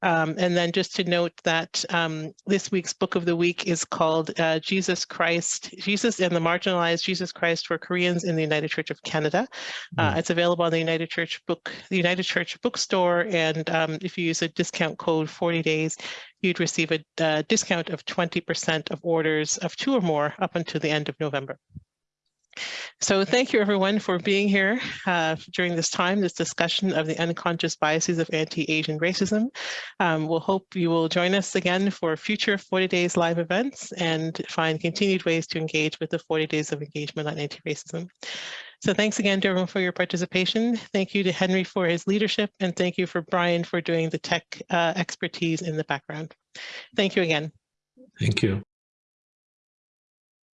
[SPEAKER 1] Um, and then just to note that um, this week's book of the week is called uh, Jesus Christ, Jesus and the Marginalized Jesus Christ for Koreans in the United Church of Canada. Uh, it's available on the United Church book, the United Church bookstore. And um, if you use a discount code 40 days, you'd receive a uh, discount of 20% of orders of two or more up until the end of November. So thank you everyone for being here uh, during this time, this discussion of the unconscious biases of anti-Asian racism. Um, we'll hope you will join us again for future 40 Days live events and find continued ways to engage with the 40 Days of Engagement on Anti-Racism. So thanks again to everyone for your participation. Thank you to Henry for his leadership and thank you for Brian for doing the tech uh, expertise in the background. Thank you again.
[SPEAKER 2] Thank you.